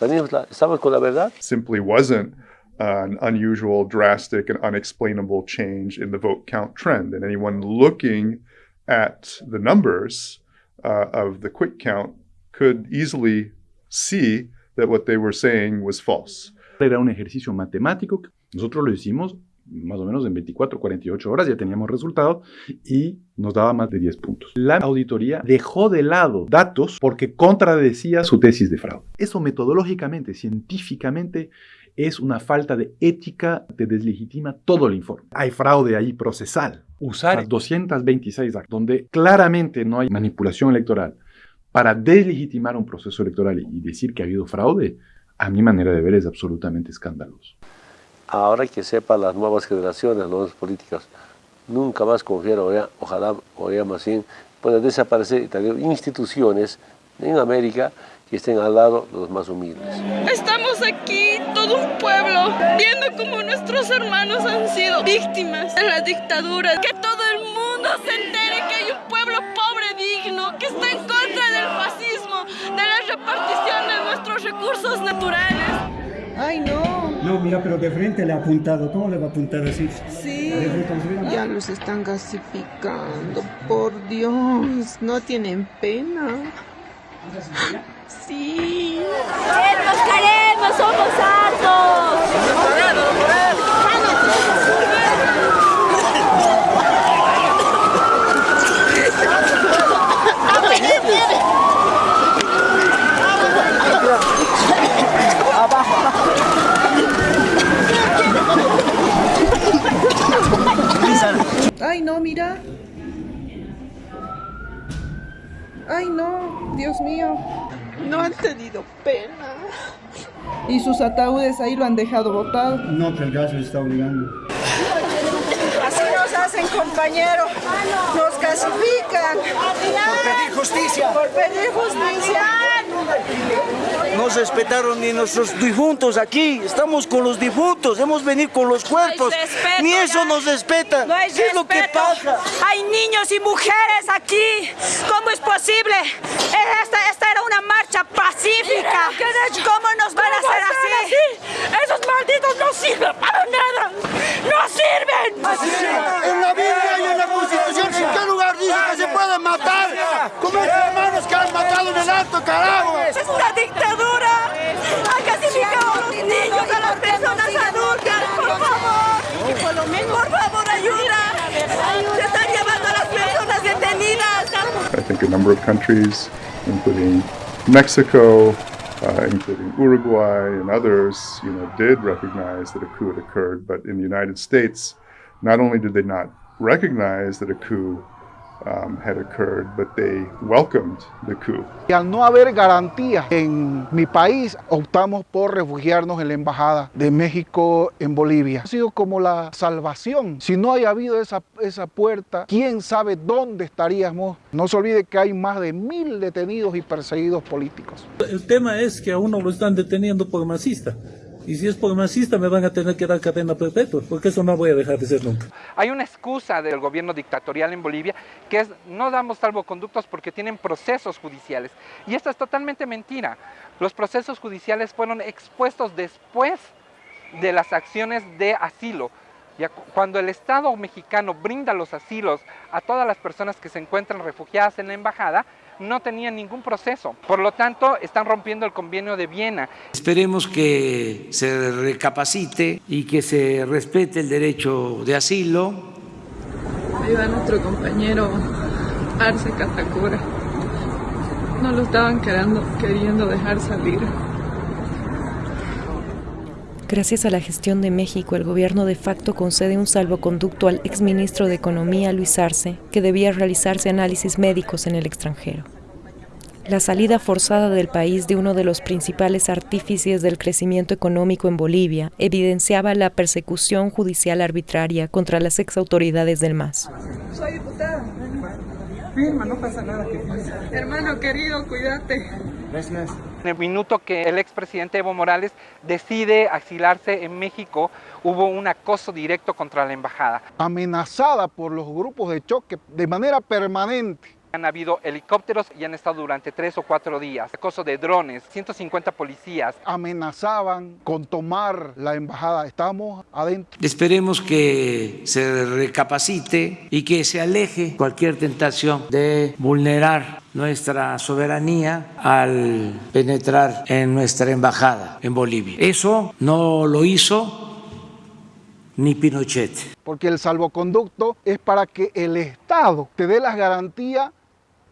¿Estamos con la verdad? Simply wasn't an unusual, drastic, and unexplainable change in the vote count trend. And anyone looking at the numbers uh, of the quick count could easily see that what they were saying was false. Era un ejercicio matemático. Nosotros lo hicimos más o menos en 24, 48 horas ya teníamos resultados y nos daba más de 10 puntos. La auditoría dejó de lado datos porque contradecía su tesis de fraude. Eso metodológicamente, científicamente, es una falta de ética que deslegitima todo el informe. Hay fraude ahí procesal. Usar 226 actos donde claramente no hay manipulación electoral para deslegitimar un proceso electoral y decir que ha habido fraude, a mi manera de ver es absolutamente escandaloso. Ahora que sepa las nuevas generaciones, las nuevas políticas, nunca más confiar, ojalá, ojalá más bien, puedan desaparecer y tener instituciones en América que estén al lado de los más humildes. Estamos aquí, todo un pueblo, viendo cómo nuestros hermanos han sido víctimas de la dictadura. Que todo el mundo se entere que hay un pueblo pobre, digno, que está en contra del fascismo, de la repartición de nuestros recursos naturales. ¡Ay, no! No, mira, pero de frente le ha apuntado. ¿Cómo le va a apuntar así? Sí. Ya los están gasificando. Por Dios, no tienen pena. Sí. ¡Queremos, queremos! ¡Somos hartos! Ay, no, mira. Ay, no, Dios mío. No han tenido pena. Y sus ataúdes ahí lo han dejado botado. No, que el gas le está obligando. Así nos hacen, compañero. Nos gasifican. Por pedir justicia. Por pedir justicia. No respetaron ni nuestros difuntos aquí. Estamos con los difuntos, hemos venido con los cuerpos. respeto, ni eso ya. nos respeta. No hay ¿Qué es lo que pasa? Hay niños y mujeres aquí. ¿Cómo es posible? Esta Think a number of countries, including Mexico, uh, including Uruguay and others, you know, did recognize that a coup had occurred. But in the United States, not only did they not recognize that a coup um, had occurred, but they welcomed the coup. Y al no haber garantías en mi país, optamos por refugiarnos en la Embajada de México en Bolivia. Ha sido como la salvación. Si no haya habido esa, esa puerta, quién sabe dónde estaríamos. No se olvide que hay más de mil detenidos y perseguidos políticos. El tema es que a uno lo están deteniendo por masista. Y si es por masista me van a tener que dar cadena perpetua, porque eso no voy a dejar de ser nunca. Hay una excusa del gobierno dictatorial en Bolivia que es no damos salvoconductos porque tienen procesos judiciales. Y esto es totalmente mentira. Los procesos judiciales fueron expuestos después de las acciones de asilo. Cuando el Estado mexicano brinda los asilos a todas las personas que se encuentran refugiadas en la embajada, no tenían ningún proceso. Por lo tanto, están rompiendo el convenio de Viena. Esperemos que se recapacite y que se respete el derecho de asilo. Ahí va nuestro compañero Arce Catacura. No lo estaban queriendo, queriendo dejar salir. Gracias a la gestión de México, el gobierno de facto concede un salvoconducto al exministro de Economía, Luis Arce, que debía realizarse análisis médicos en el extranjero. La salida forzada del país de uno de los principales artífices del crecimiento económico en Bolivia evidenciaba la persecución judicial arbitraria contra las exautoridades del MAS. Soy diputada. Firma, no pasa nada. Hermano querido, cuídate. En el minuto que el expresidente Evo Morales decide asilarse en México, hubo un acoso directo contra la embajada. Amenazada por los grupos de choque de manera permanente. Han habido helicópteros y han estado durante tres o cuatro días. Acoso de drones, 150 policías. Amenazaban con tomar la embajada. Estamos adentro. Esperemos que se recapacite y que se aleje cualquier tentación de vulnerar nuestra soberanía al penetrar en nuestra embajada en Bolivia. Eso no lo hizo ni Pinochet. Porque el salvoconducto es para que el Estado te dé las garantías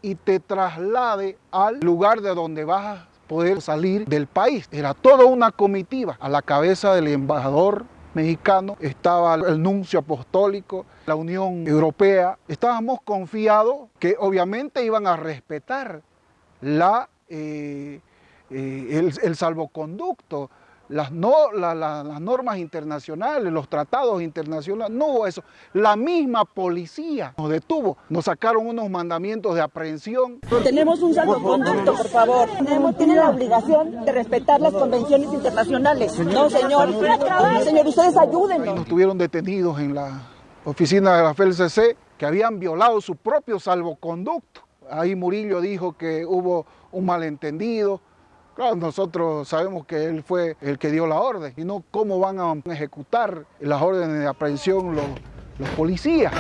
y te traslade al lugar de donde vas a poder salir del país. Era toda una comitiva. A la cabeza del embajador mexicano estaba el nuncio apostólico, la Unión Europea. Estábamos confiados que obviamente iban a respetar la, eh, eh, el, el salvoconducto, las, no, la- la- las normas internacionales, los tratados internacionales, no hubo eso. La misma policía nos detuvo, nos sacaron unos mandamientos de aprehensión. Tenemos un salvoconducto, por favor. Tenemos, tienen la obligación de respetar las convenciones internacionales. No, señor. Señor, ustedes ayúdenos. Nos tuvieron detenidos en la oficina de la FLCC que habían violado su propio salvoconducto. Ahí Murillo dijo que hubo un malentendido. Claro, nosotros sabemos que él fue el que dio la orden y no cómo van a ejecutar las órdenes de aprehensión los, los policías.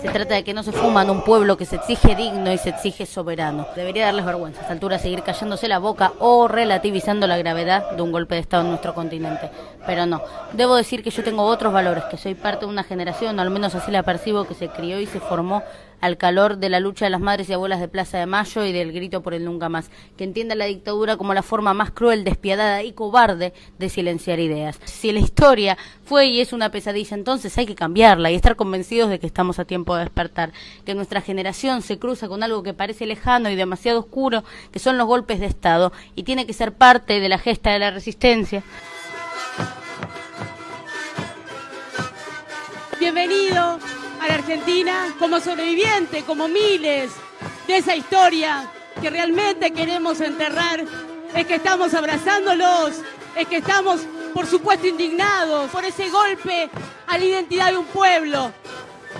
Se trata de que no se fuma en un pueblo que se exige digno y se exige soberano. Debería darles vergüenza a esta altura seguir callándose la boca o relativizando la gravedad de un golpe de Estado en nuestro continente. Pero no, debo decir que yo tengo otros valores, que soy parte de una generación, o al menos así la percibo, que se crió y se formó al calor de la lucha de las madres y abuelas de Plaza de Mayo y del grito por el nunca más, que entienda la dictadura como la forma más cruel, despiadada y cobarde de silenciar ideas. Si la historia fue y es una pesadilla, entonces hay que cambiarla y estar convencidos de que estamos a tiempo de despertar, que nuestra generación se cruza con algo que parece lejano y demasiado oscuro, que son los golpes de Estado, y tiene que ser parte de la gesta de la resistencia. Bienvenido. A la Argentina como sobreviviente, como miles de esa historia que realmente queremos enterrar, es que estamos abrazándolos, es que estamos, por supuesto, indignados por ese golpe a la identidad de un pueblo.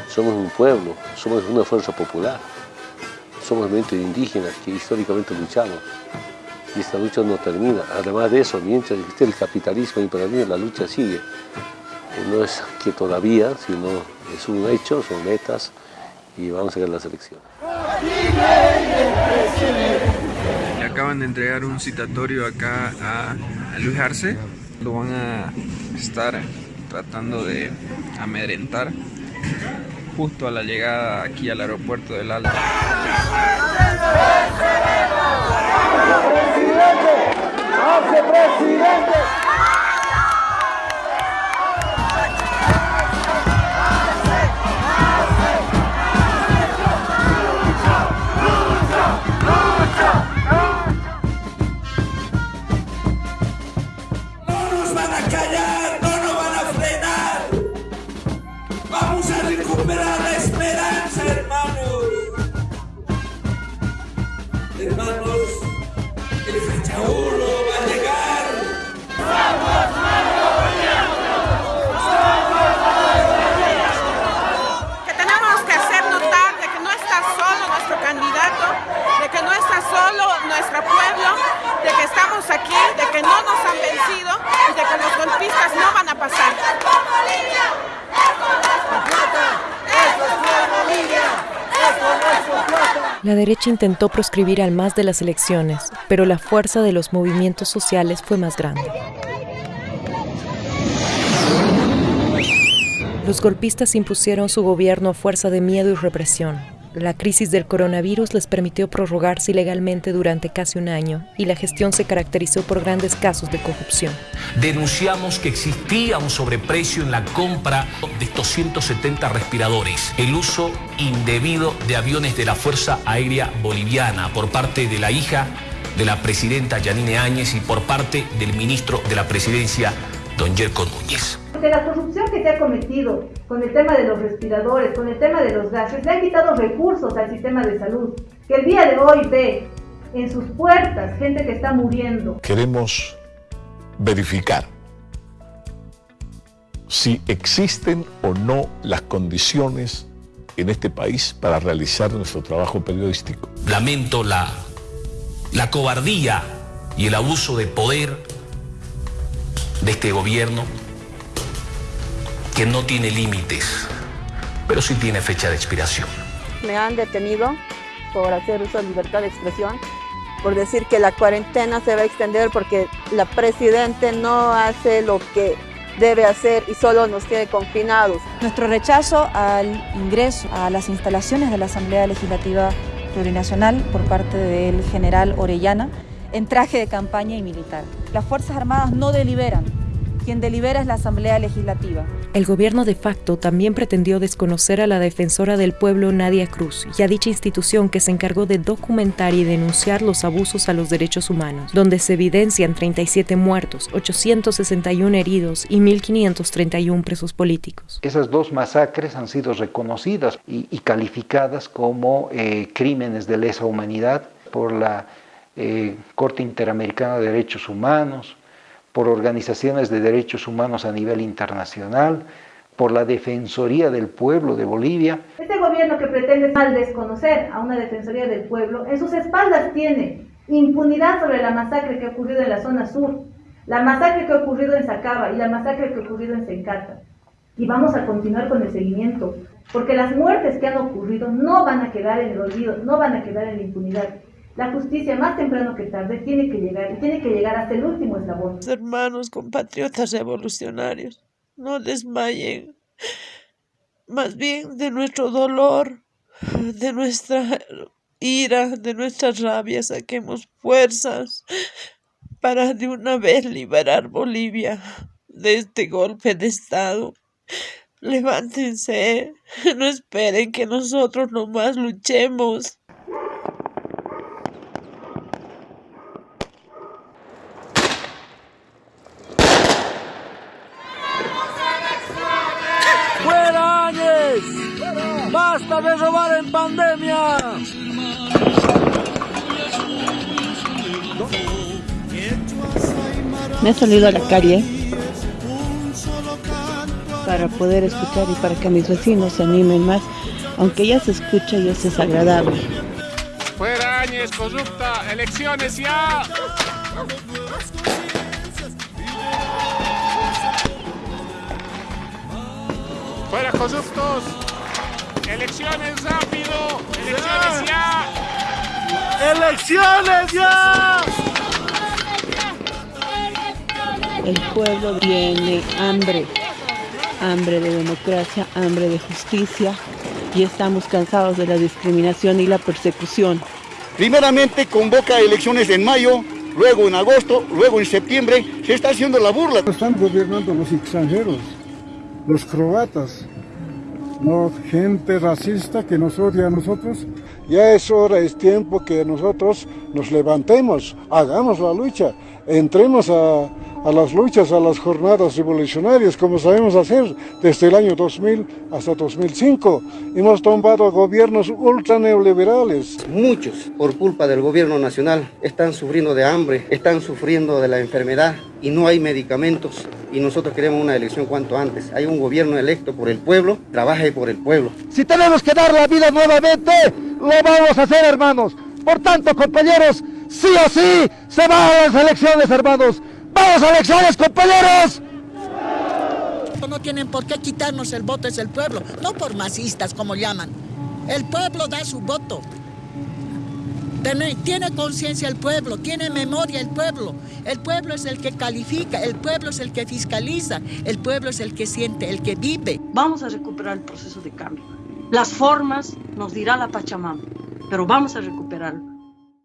Somos un pueblo, somos una fuerza popular, somos mente indígenas que históricamente luchamos y esta lucha no termina. Además de eso, mientras existe el capitalismo imperial, la lucha sigue. No es que todavía, sino es un hecho, son metas y vamos a ver las elecciones. Le acaban de entregar un citatorio acá a, Luis Arce. Lo van a estar tratando de amedrentar justo a la llegada aquí al aeropuerto del Alto. ¡Hace presidente! De que estamos aquí, de que no nos han vencido y de que los golpistas no van a pasar. La derecha intentó proscribir al MAS de las elecciones, pero la fuerza de los movimientos sociales fue más grande. Los golpistas impusieron su gobierno a fuerza de miedo y represión. La crisis del coronavirus les permitió prorrogarse ilegalmente durante casi un año y la gestión se caracterizó por grandes casos de corrupción. Denunciamos que existía un sobreprecio en la compra de estos 170 respiradores, el uso indebido de aviones de la Fuerza Aérea Boliviana por parte de la hija de la presidenta Yanine Áñez y por parte del ministro de la presidencia, don Yerko Núñez. Porque la corrupción que se ha cometido con el tema de los respiradores, con el tema de los gases, le han quitado recursos al sistema de salud, que el día de hoy ve en sus puertas gente que está muriendo. Queremos verificar si existen o no las condiciones en este país para realizar nuestro trabajo periodístico. Lamento la, la cobardía y el abuso de poder de este gobierno que no tiene límites, pero sí tiene fecha de expiración. Me han detenido por hacer uso de libertad de expresión, por decir que la cuarentena se va a extender porque la Presidente no hace lo que debe hacer y solo nos tiene confinados. Nuestro rechazo al ingreso a las instalaciones de la Asamblea Legislativa Plurinacional por parte del general Orellana en traje de campaña y militar. Las Fuerzas Armadas no deliberan, quien delibera es la Asamblea Legislativa. El gobierno de facto también pretendió desconocer a la defensora del pueblo Nadia Cruz y a dicha institución que se encargó de documentar y denunciar los abusos a los derechos humanos, donde se evidencian 37 muertos, 861 heridos y 1.531 presos políticos. Esas dos masacres han sido reconocidas y, y calificadas como eh, crímenes de lesa humanidad por la eh, Corte Interamericana de Derechos Humanos, por organizaciones de derechos humanos a nivel internacional, por la Defensoría del Pueblo de Bolivia. Este gobierno que pretende mal desconocer a una Defensoría del Pueblo, en sus espaldas tiene impunidad sobre la masacre que ha ocurrido en la zona sur, la masacre que ha ocurrido en Sacaba y la masacre que ha ocurrido en Sencata. Y vamos a continuar con el seguimiento, porque las muertes que han ocurrido no van a quedar en el olvido, no van a quedar en la impunidad. La justicia, más temprano que tarde, tiene que llegar y tiene que llegar hasta el último eslabón. Hermanos, compatriotas revolucionarios, no desmayen. Más bien de nuestro dolor, de nuestra ira, de nuestra rabia, saquemos fuerzas para de una vez liberar Bolivia de este golpe de Estado. Levántense, no esperen que nosotros nomás luchemos. ¡Fuera Áñez! Basta de robar en pandemia. Me he salido a la calle para poder escuchar y para que mis vecinos se animen más, aunque ya se escucha y es desagradable. Fuera Áñez, corrupta, elecciones ya. Fuera corruptos, elecciones rápido, elecciones ya. ¡Elecciones ya! El pueblo tiene hambre, hambre de democracia, hambre de justicia y estamos cansados de la discriminación y la persecución. Primeramente convoca elecciones en mayo, luego en agosto, luego en septiembre. Se está haciendo la burla. Están gobernando los extranjeros, los croatas, no gente racista que nos odia a nosotros. Ya es hora, es tiempo que nosotros nos levantemos, hagamos la lucha, entremos a, a las luchas, a las jornadas revolucionarias, como sabemos hacer desde el año 2000 hasta 2005. Hemos tomado gobiernos ultra neoliberales. Muchos, por culpa del gobierno nacional, están sufriendo de hambre, están sufriendo de la enfermedad y no hay medicamentos. Y nosotros queremos una elección cuanto antes. Hay un gobierno electo por el pueblo, trabaje por el pueblo. Si tenemos que dar la vida nuevamente, lo vamos a hacer, hermanos. Por tanto, compañeros, sí o sí, se van a las elecciones, hermanos. ¡Vamos a elecciones, compañeros! No tienen por qué quitarnos el voto, es el pueblo, no por masistas como llaman. El pueblo da su voto. Tiene, tiene conciencia el pueblo, tiene memoria el pueblo. El pueblo es el que califica, el pueblo es el que fiscaliza, el pueblo es el que siente, el que vive. Vamos a recuperar el proceso de cambio. Las formas nos dirá la Pachamama, pero vamos a recuperarlo.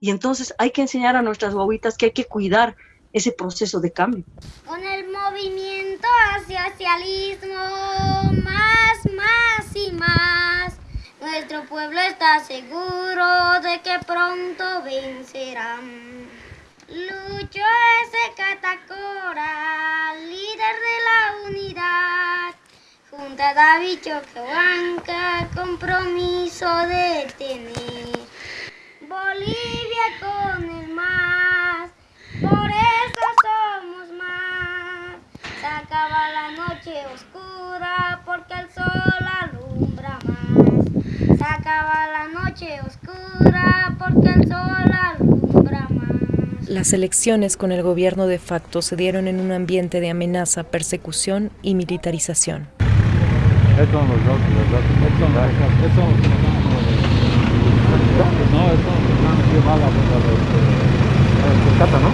Y entonces hay que enseñar a nuestras guaguitas que hay que cuidar ese proceso de cambio. Con el movimiento hacia socialismo, más, más y más, nuestro pueblo está seguro de que pronto vencerán. Lucho ese Catacora, líder de la unidad, junto a David Choquehuanca, compromiso de tener Bolivia con el más, por eso somos más. Se acaba la noche oscura porque el sol alumbra más. Se acaba la noche oscura porque el sol alumbra más. Las elecciones con el gobierno de facto se dieron en un ambiente de amenaza, persecución y militarización. Estos son los dos, los dos. Estos son los. Estos son No, estos son los mala los Cata, ¿no?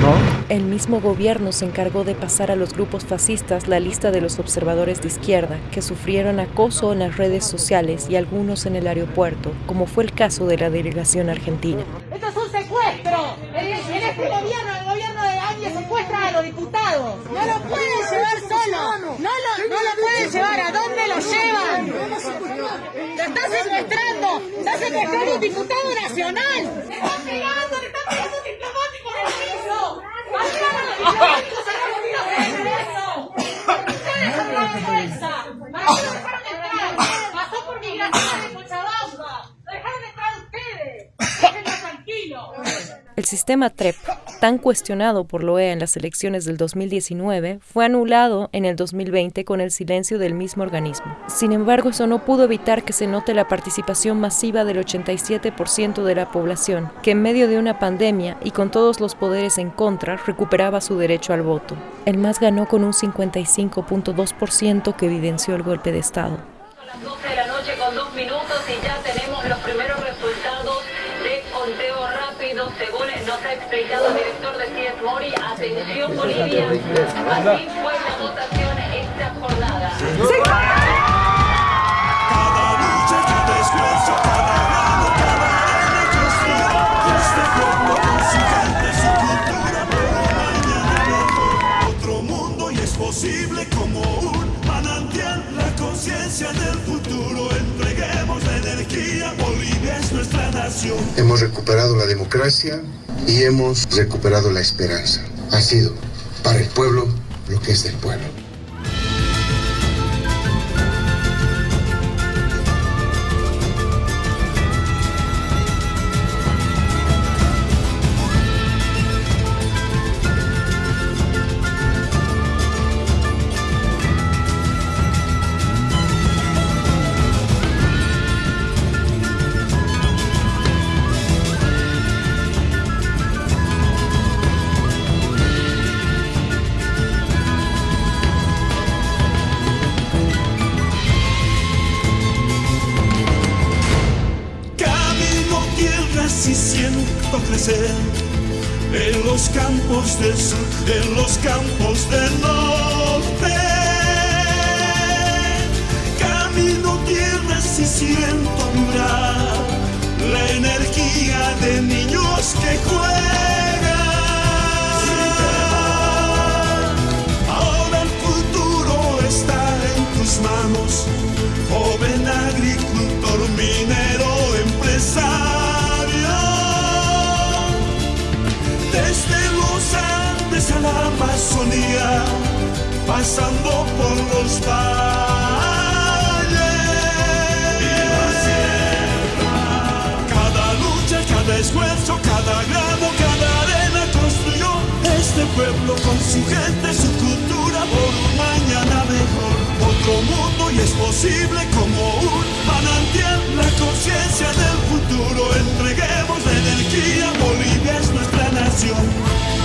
No. El mismo gobierno se encargó de pasar a los grupos fascistas la lista de los observadores de izquierda que sufrieron acoso en las redes sociales y algunos en el aeropuerto, como fue el caso de la delegación argentina. ¡Esto es un secuestro! En, en este gobierno, el gobierno Áñez secuestra a los diputados. No lo pueden llevar solo. No lo, no lo pueden llevar. ¿A dónde lo llevan? Lo está secuestrando. Está secuestrando un diputado nacional. Le están pegando, le están pegando diplomáticos de regreso. ¡Vayan a los diplomáticos a la de regreso! ¡Ustedes son la vergüenza! ¿Para qué lo dejaron entrar? Pasó por de Cochabamba. Lo dejaron entrar ustedes. Déjenlo tranquilo. El sistema TREP, tan cuestionado por la OEA en las elecciones del 2019, fue anulado en el 2020 con el silencio del mismo organismo. Sin embargo, eso no pudo evitar que se note la participación masiva del 87% de la población, que en medio de una pandemia y con todos los poderes en contra, recuperaba su derecho al voto. El MAS ganó con un 55.2% que evidenció el golpe de Estado. Explicado el director de CIES Mori. Atención Bolivia, así fue la votación esta jornada. Hemos recuperado la democracia y hemos recuperado la esperanza. Ha sido para el pueblo lo que es del pueblo. Campos del sur, en los campos pasando por los valles. Cada lucha, cada esfuerzo, cada grano, cada arena construyó este pueblo con su gente, su cultura por un mañana mejor. Otro mundo y es posible como un manantial la conciencia del futuro. Entreguemos la energía, Bolivia es nuestra nación.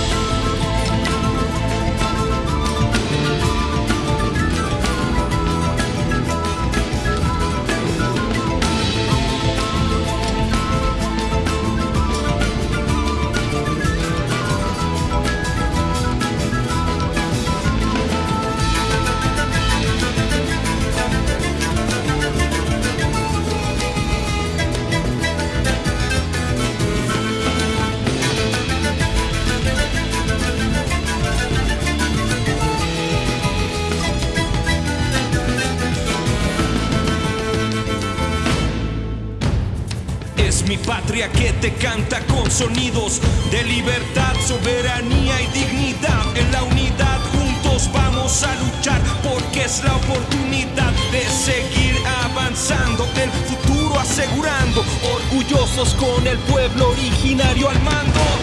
Que te canta con sonidos de libertad, soberanía y dignidad. En la unidad juntos vamos a luchar porque es la oportunidad de seguir avanzando, el futuro asegurando, orgullosos con el pueblo originario al mando.